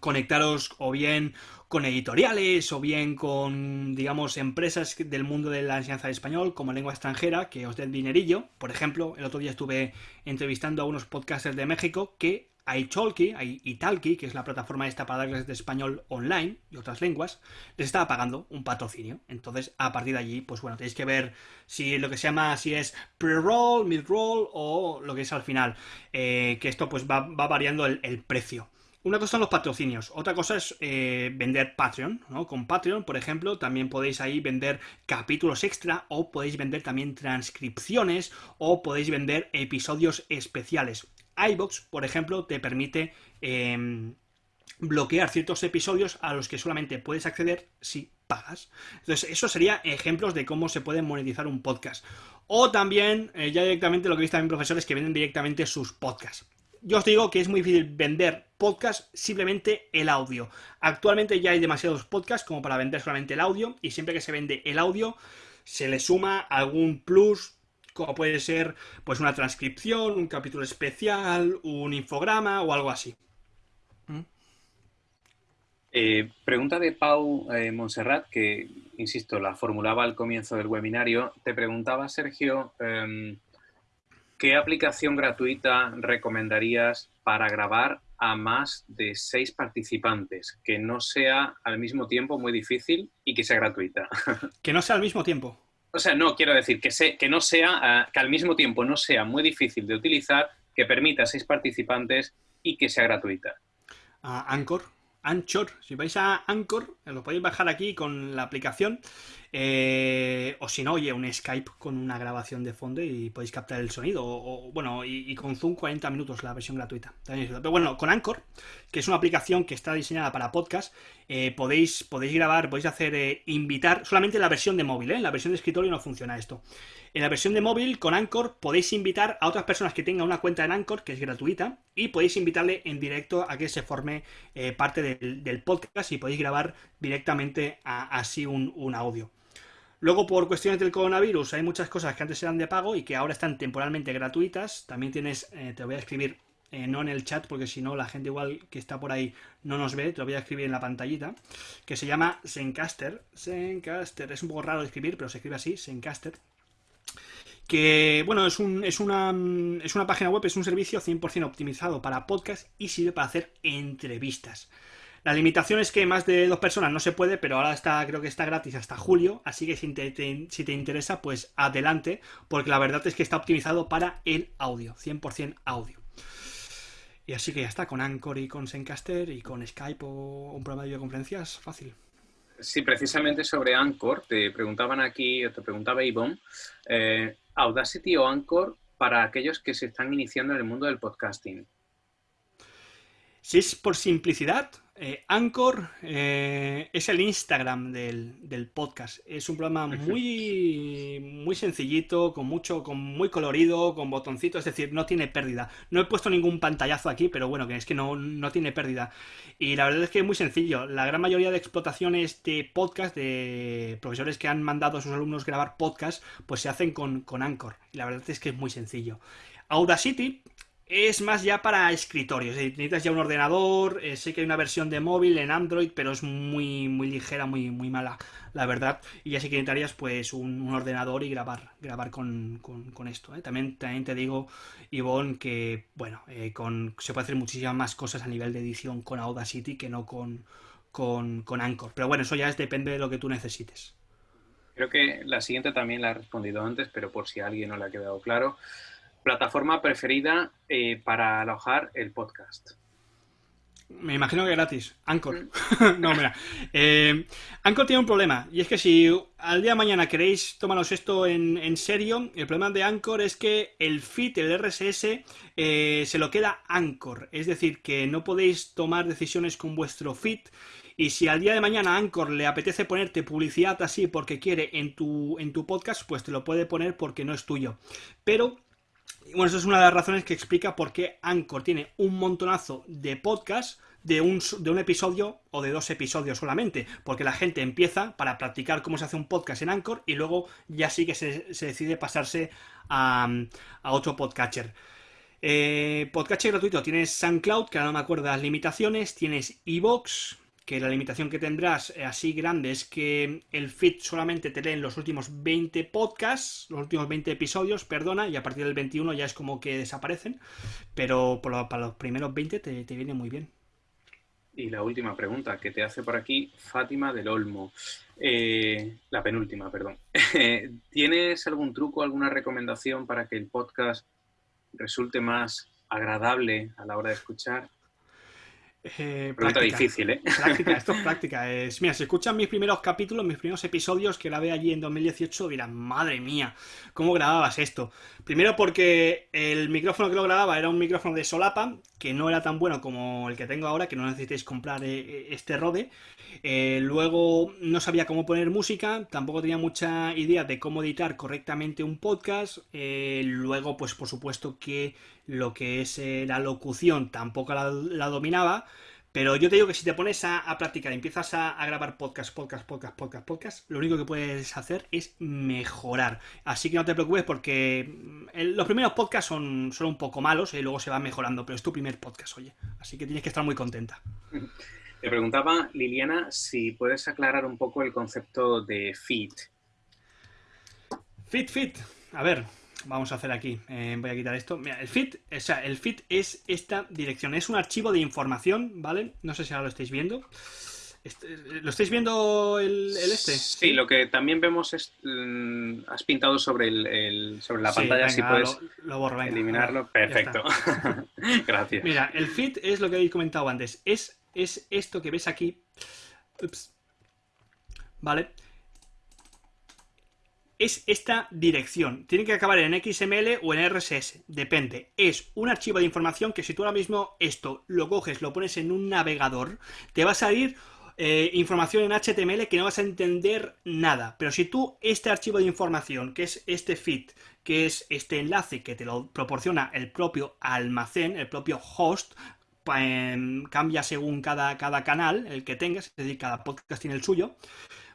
conectaros o bien con editoriales o bien con, digamos, empresas del mundo de la enseñanza de español como lengua extranjera que os den dinerillo. Por ejemplo, el otro día estuve entrevistando a unos podcasters de México que iTalki, Italki, que es la plataforma esta para darles de español online y otras lenguas, les estaba pagando un patrocinio. Entonces, a partir de allí, pues bueno, tenéis que ver si lo que se llama, si es pre-roll, mid-roll o lo que es al final. Eh, que esto pues va, variando el precio. Una cosa son los patrocinios, otra cosa es eh, vender Patreon, ¿no? Con Patreon, por ejemplo, también podéis ahí vender capítulos extra o podéis vender también transcripciones o podéis vender episodios especiales. iBox, por ejemplo, te permite em, bloquear ciertos episodios a los que solamente puedes acceder si pagas. Entonces, eso sería ejemplos de cómo se puede monetizar un podcast. O también, eh, ya directamente lo que visto también profesores que venden directamente sus podcasts yo os digo que es muy difícil vender podcast simplemente el audio. Actualmente ya hay demasiados podcasts como para vender solamente el audio y siempre que se vende el audio se le suma algún plus como puede ser pues una transcripción, un capítulo especial, un infograma o algo así. ¿Mm? Eh, pregunta de Pau eh, Monserrat, que, insisto, la formulaba al comienzo del webinario. Te preguntaba, Sergio, em, ¿Qué aplicación gratuita recomendarías para grabar a más de seis participantes? Que no sea al mismo tiempo muy difícil y que sea gratuita. <laughs> Que no sea al mismo tiempo. O sea, no, quiero decir que, que no sea, ah, que al mismo tiempo no sea muy difícil de utilizar, que permita a seis participantes y que sea gratuita. Anchor. Anchor. Si vais a Anchor, lo podéis bajar aquí con la aplicación eh, o si no, oye, un Skype con una grabación de fondo y podéis captar el sonido. O, bueno, y, con Zoom 40 minutos la versión gratuita. Pero bueno, con Anchor, que es una aplicación que está diseñada para podcast, eh, podéis, podéis grabar, podéis hacer eh, invitar solamente la versión de móvil, En la versión de escritorio no funciona esto. En la versión de móvil, con Anchor, podéis invitar a otras personas que tengan una cuenta en Anchor, que es gratuita, y podéis invitarle en directo a que se forme parte del, podcast y podéis grabar directamente así un audio. Luego, por cuestiones del coronavirus, hay muchas cosas que antes eran de pago y que ahora están temporalmente gratuitas. También tienes, eh, te voy a escribir, eh, no en el chat, porque si no, la gente igual que está por ahí no nos ve, te lo voy a escribir en la pantallita, que se llama Zencaster. Zencaster, es un poco raro de escribir, pero se escribe así, Zencaster. Que, bueno, es, un, es, una, es una página web, es un servicio 100% optimizado para podcast y sirve para hacer entrevistas. La limitación es que más de dos personas no se puede, pero ahora está, creo que está gratis hasta julio, así que si te, si te interesa, pues adelante, porque la verdad es que está optimizado para el audio, 100% audio. Y así que ya está, con Anchor y con Zencaster y con Skype o un programa de videoconferencias, fácil. Sí, precisamente sobre Anchor, te preguntaban aquí, te preguntaba Ivonne, eh, Audacity o Anchor para aquellos que se están iniciando en el mundo del podcasting. Si es por simplicidad, eh, Anchor eh, es el Instagram del, podcast. Es un programa muy, muy sencillito, con mucho, con muy colorido, con botoncitos, es decir, no tiene pérdida. No he puesto ningún pantallazo aquí, pero bueno, que es que no, no tiene pérdida. Y la verdad es que es muy sencillo. La gran mayoría de explotaciones de podcast, de profesores que han mandado a sus alumnos grabar podcast, pues se hacen con, con Anchor. Y la verdad es que es muy sencillo. Audacity es más ya para escritorios. Necesitas ya un ordenador. Eh, sé que hay una versión de móvil en Android, pero es muy, muy ligera, muy, muy mala, la verdad. Y ya sí que necesitarías pues un, ordenador y grabar, grabar con, esto. ¿eh? También, también te digo, Ivonne, que bueno, eh, con, se puede hacer muchísimas más cosas a nivel de edición con Audacity que no con, con, con Anchor. Pero bueno, eso ya es, depende de lo que tú necesites. Creo que la siguiente también la he respondido antes, pero por si alguien no le ha quedado claro. Plataforma preferida eh, para alojar el podcast. Me imagino que gratis. Anchor. Mm. <laughs> no, mira. Eh, Anchor tiene un problema. Y es que si al día de mañana queréis tomaros esto en, serio, el problema de Anchor es que el feed, el RSS, eh, se lo queda Anchor. Es decir, que no podéis tomar decisiones con vuestro feed. Y si al día de mañana Anchor le apetece ponerte publicidad así porque quiere en tu, en tu podcast, pues te lo puede poner porque no es tuyo. Pero bueno, eso es una de las razones que explica por qué Anchor tiene un montonazo de podcasts de un, de un episodio o de dos episodios solamente, porque la gente empieza para practicar cómo se hace un podcast en Anchor y luego ya sí que se, decide pasarse a, otro podcatcher. Eh, podcatcher gratuito. Tienes SoundCloud, que ahora no me acuerdo las limitaciones, tienes Evox, que la limitación que tendrás eh, así grande es que el feed solamente te lee en los últimos 20 podcasts, los últimos 20 episodios, perdona, y a partir del 21 ya es como que desaparecen, pero para los primeros 20 te, viene muy bien. Y la última pregunta que te hace por aquí Fátima del Olmo. Eh, la penúltima, perdón. <laughs> ¿Tienes algún truco, alguna recomendación para que el podcast resulte más agradable a la hora de escuchar? Eh, práctica, difícil, ¿eh? <laughs> Práctica, esto es práctica. <laughs> Es, mira, si escuchan mis primeros capítulos, mis primeros episodios que grabé allí en 2018, dirán, madre mía, ¿cómo grababas esto? Primero porque el micrófono que lo grababa era un micrófono de solapa, que no era tan bueno como el que tengo ahora, que no necesitéis comprar eh, eh, este Rode. Eh, luego no sabía cómo poner música, tampoco tenía mucha idea de cómo editar correctamente un podcast. luego, pues por supuesto que lo que es la locución tampoco la dominaba. Pero yo te digo que si te pones a, practicar, empiezas a, grabar podcast, podcast, podcast, podcast, podcast, lo único que puedes hacer es mejorar. Así que no te preocupes porque mm, los primeros podcasts son, son un poco malos y luego se va mejorando, pero es tu primer podcast, oye. Así que tienes que estar muy contenta. <laughs> Te preguntaba, Liliana, si puedes aclarar un poco el concepto de feed. Fit, fit. A ver, vamos a hacer aquí, eh, voy a quitar esto. Mira, el feed, o sea, el feed es esta dirección, es un archivo de información, ¿vale? No sé si ahora lo estáis viendo. Este, ¿Lo estáis viendo el, este? Sí, lo que también vemos es. Mm, has pintado sobre, el, sobre la pantalla, si puedes lo, eliminarlo. Perfecto. <laughs> Gracias. Mira, el feed es lo que habéis comentado antes. Es, es esto que ves aquí. Ups. ¿Vale? Es esta dirección. Tiene que acabar en XML o en RSS, depende. Es un archivo de información que si tú ahora mismo esto lo coges, lo pones en un navegador, te va a salir eh, información en HTML que no vas a entender nada. Pero si tú este archivo de información, que es este feed, que es este enlace que te lo proporciona el propio almacén, el propio host, em, cambia según cada, cada canal, el que tengas, es decir, cada podcast tiene el suyo,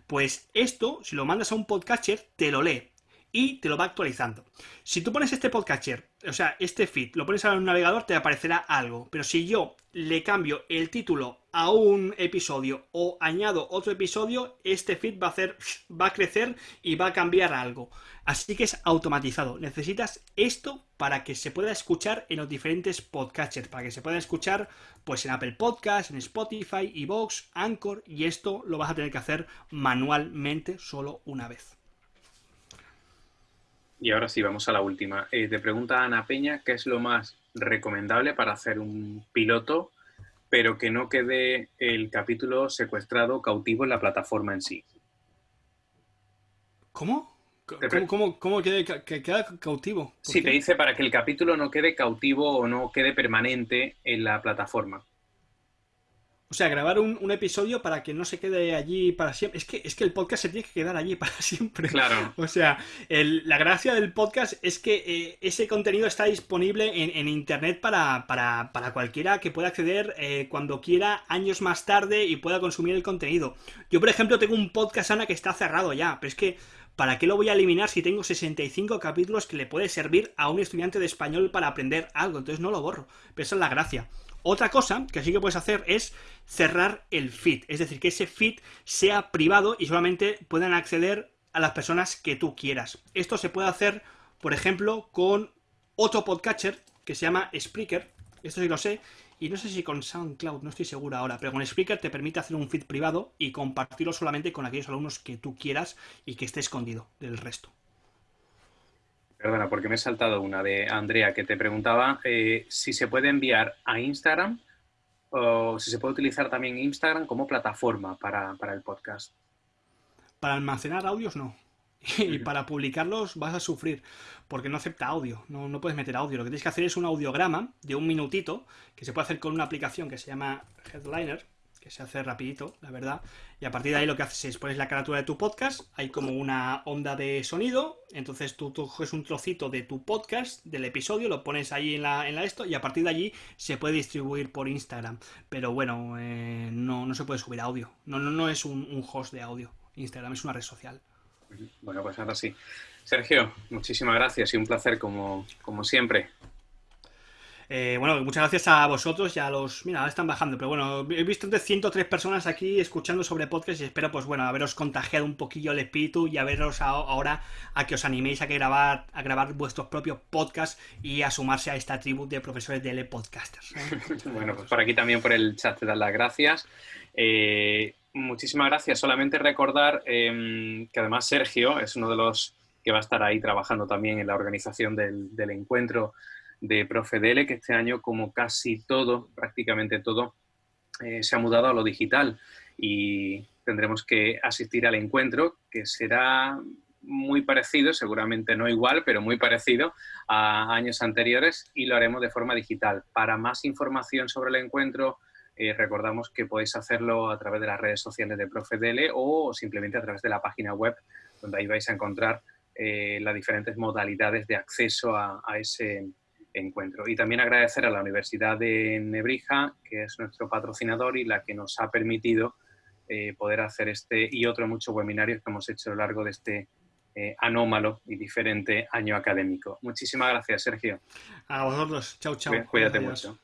pues esto, si lo mandas a un podcatcher, te lo lee. Y te lo va actualizando. Si tú pones este podcatcher, o sea, este feed, lo pones en un navegador, te aparecerá algo. Pero si yo le cambio el título a un episodio o añado otro episodio, este feed va a hacer, va a crecer y va a cambiar algo. Así que es automatizado. Necesitas esto para que se pueda escuchar en los diferentes podcatchers, para que se pueda escuchar pues en Apple Podcasts, en Spotify, Evox, Anchor y esto lo vas a tener que hacer manualmente solo una vez. Y ahora sí, vamos a la última. Eh, te pregunta Ana Peña qué es lo más recomendable para hacer un piloto, pero que no quede el capítulo secuestrado cautivo en la plataforma en sí. ¿Cómo? ¿Cómo, cómo, que, queda cautivo? Sí, te dice para que el capítulo no quede cautivo o no quede permanente en la plataforma. O sea, grabar un, episodio para que no se quede allí para siempre. Es que, es que el podcast se tiene que quedar allí para <laughs> siempre. Claro. O sea, la gracia del podcast es que eh, ese contenido está disponible en, internet para, cualquiera que pueda acceder eh, cuando quiera, años más tarde, y pueda consumir el contenido. Yo, por ejemplo, tengo un podcast, Ana, que está cerrado ya, pero es que. ¿Para qué lo voy a eliminar si tengo 65 capítulos que le puede servir a un estudiante de español para aprender algo? Entonces no lo borro. Pero esa es la gracia. Otra cosa que sí que puedes hacer es cerrar el feed, es decir, que ese feed sea privado y solamente puedan acceder a las personas que tú quieras. Esto se puede hacer, por ejemplo, con otro podcatcher que se llama Spreaker, esto sí lo sé, y no sé si con SoundCloud, no estoy seguro ahora, pero con Spreaker te permite hacer un feed privado y compartirlo solamente con aquellos alumnos que tú quieras y que esté escondido del resto. Perdona, porque me he saltado una de Andrea que te preguntaba eh, si se puede enviar a Instagram o si se puede utilizar también Instagram como plataforma para, el podcast. Para almacenar audios no. <laughs> Y para publicarlos vas a sufrir, porque no acepta audio, no, no, puedes meter audio. Lo que tienes que hacer es un audiograma de un minutito, que se puede hacer con una aplicación que se llama Headliner, que se hace rapidito, la verdad. Y a partir de ahí lo que haces es pones la carátula de tu podcast, hay como una onda de sonido, entonces tú, coges un trocito de tu podcast, del episodio, lo pones ahí en la, en la esto y a partir de allí se puede distribuir por Instagram. Pero bueno, eh, no, no se puede subir audio, no, no, no es un, un host de audio. Instagram es una red social. Bueno, pues ahora sí. Sergio, muchísimas gracias y un placer como, como siempre. Eh, bueno, muchas gracias a vosotros y a los... Mira, ahora están bajando, pero bueno, he visto de 103 personas aquí escuchando sobre podcast y espero, pues bueno, haberos contagiado un poquillo el espíritu y a veros ahora a que os animéis a, que grabar, a grabar vuestros propios podcasts y a sumarse a esta tribu de profesores de podcasters. ¿eh? <laughs> bueno, pues por aquí también por el chat te dan las gracias. Eh, muchísimas gracias. Solamente recordar em, que además Sergio es uno de los que va a estar ahí trabajando también en la organización del encuentro de Profedele, que este año, como casi todo, prácticamente todo, eh, se ha mudado a lo digital y tendremos que asistir al encuentro, que será muy parecido, seguramente no igual, pero muy parecido a años anteriores y lo haremos de forma digital. Para más información sobre el encuentro, eh, recordamos que podéis hacerlo a través de las redes sociales de Profedele o simplemente a través de la página web, donde ahí vais a encontrar eh, las diferentes modalidades de acceso a, a ese encuentro. Y también agradecer a la Universidad de Nebrija, que es nuestro patrocinador y la que nos ha permitido eh, poder hacer este y otros muchos webinarios que hemos hecho a lo largo de este eh, anómalo y diferente año académico. Muchísimas gracias, Sergio. A vosotros. Chao, chao. Cuídate mucho.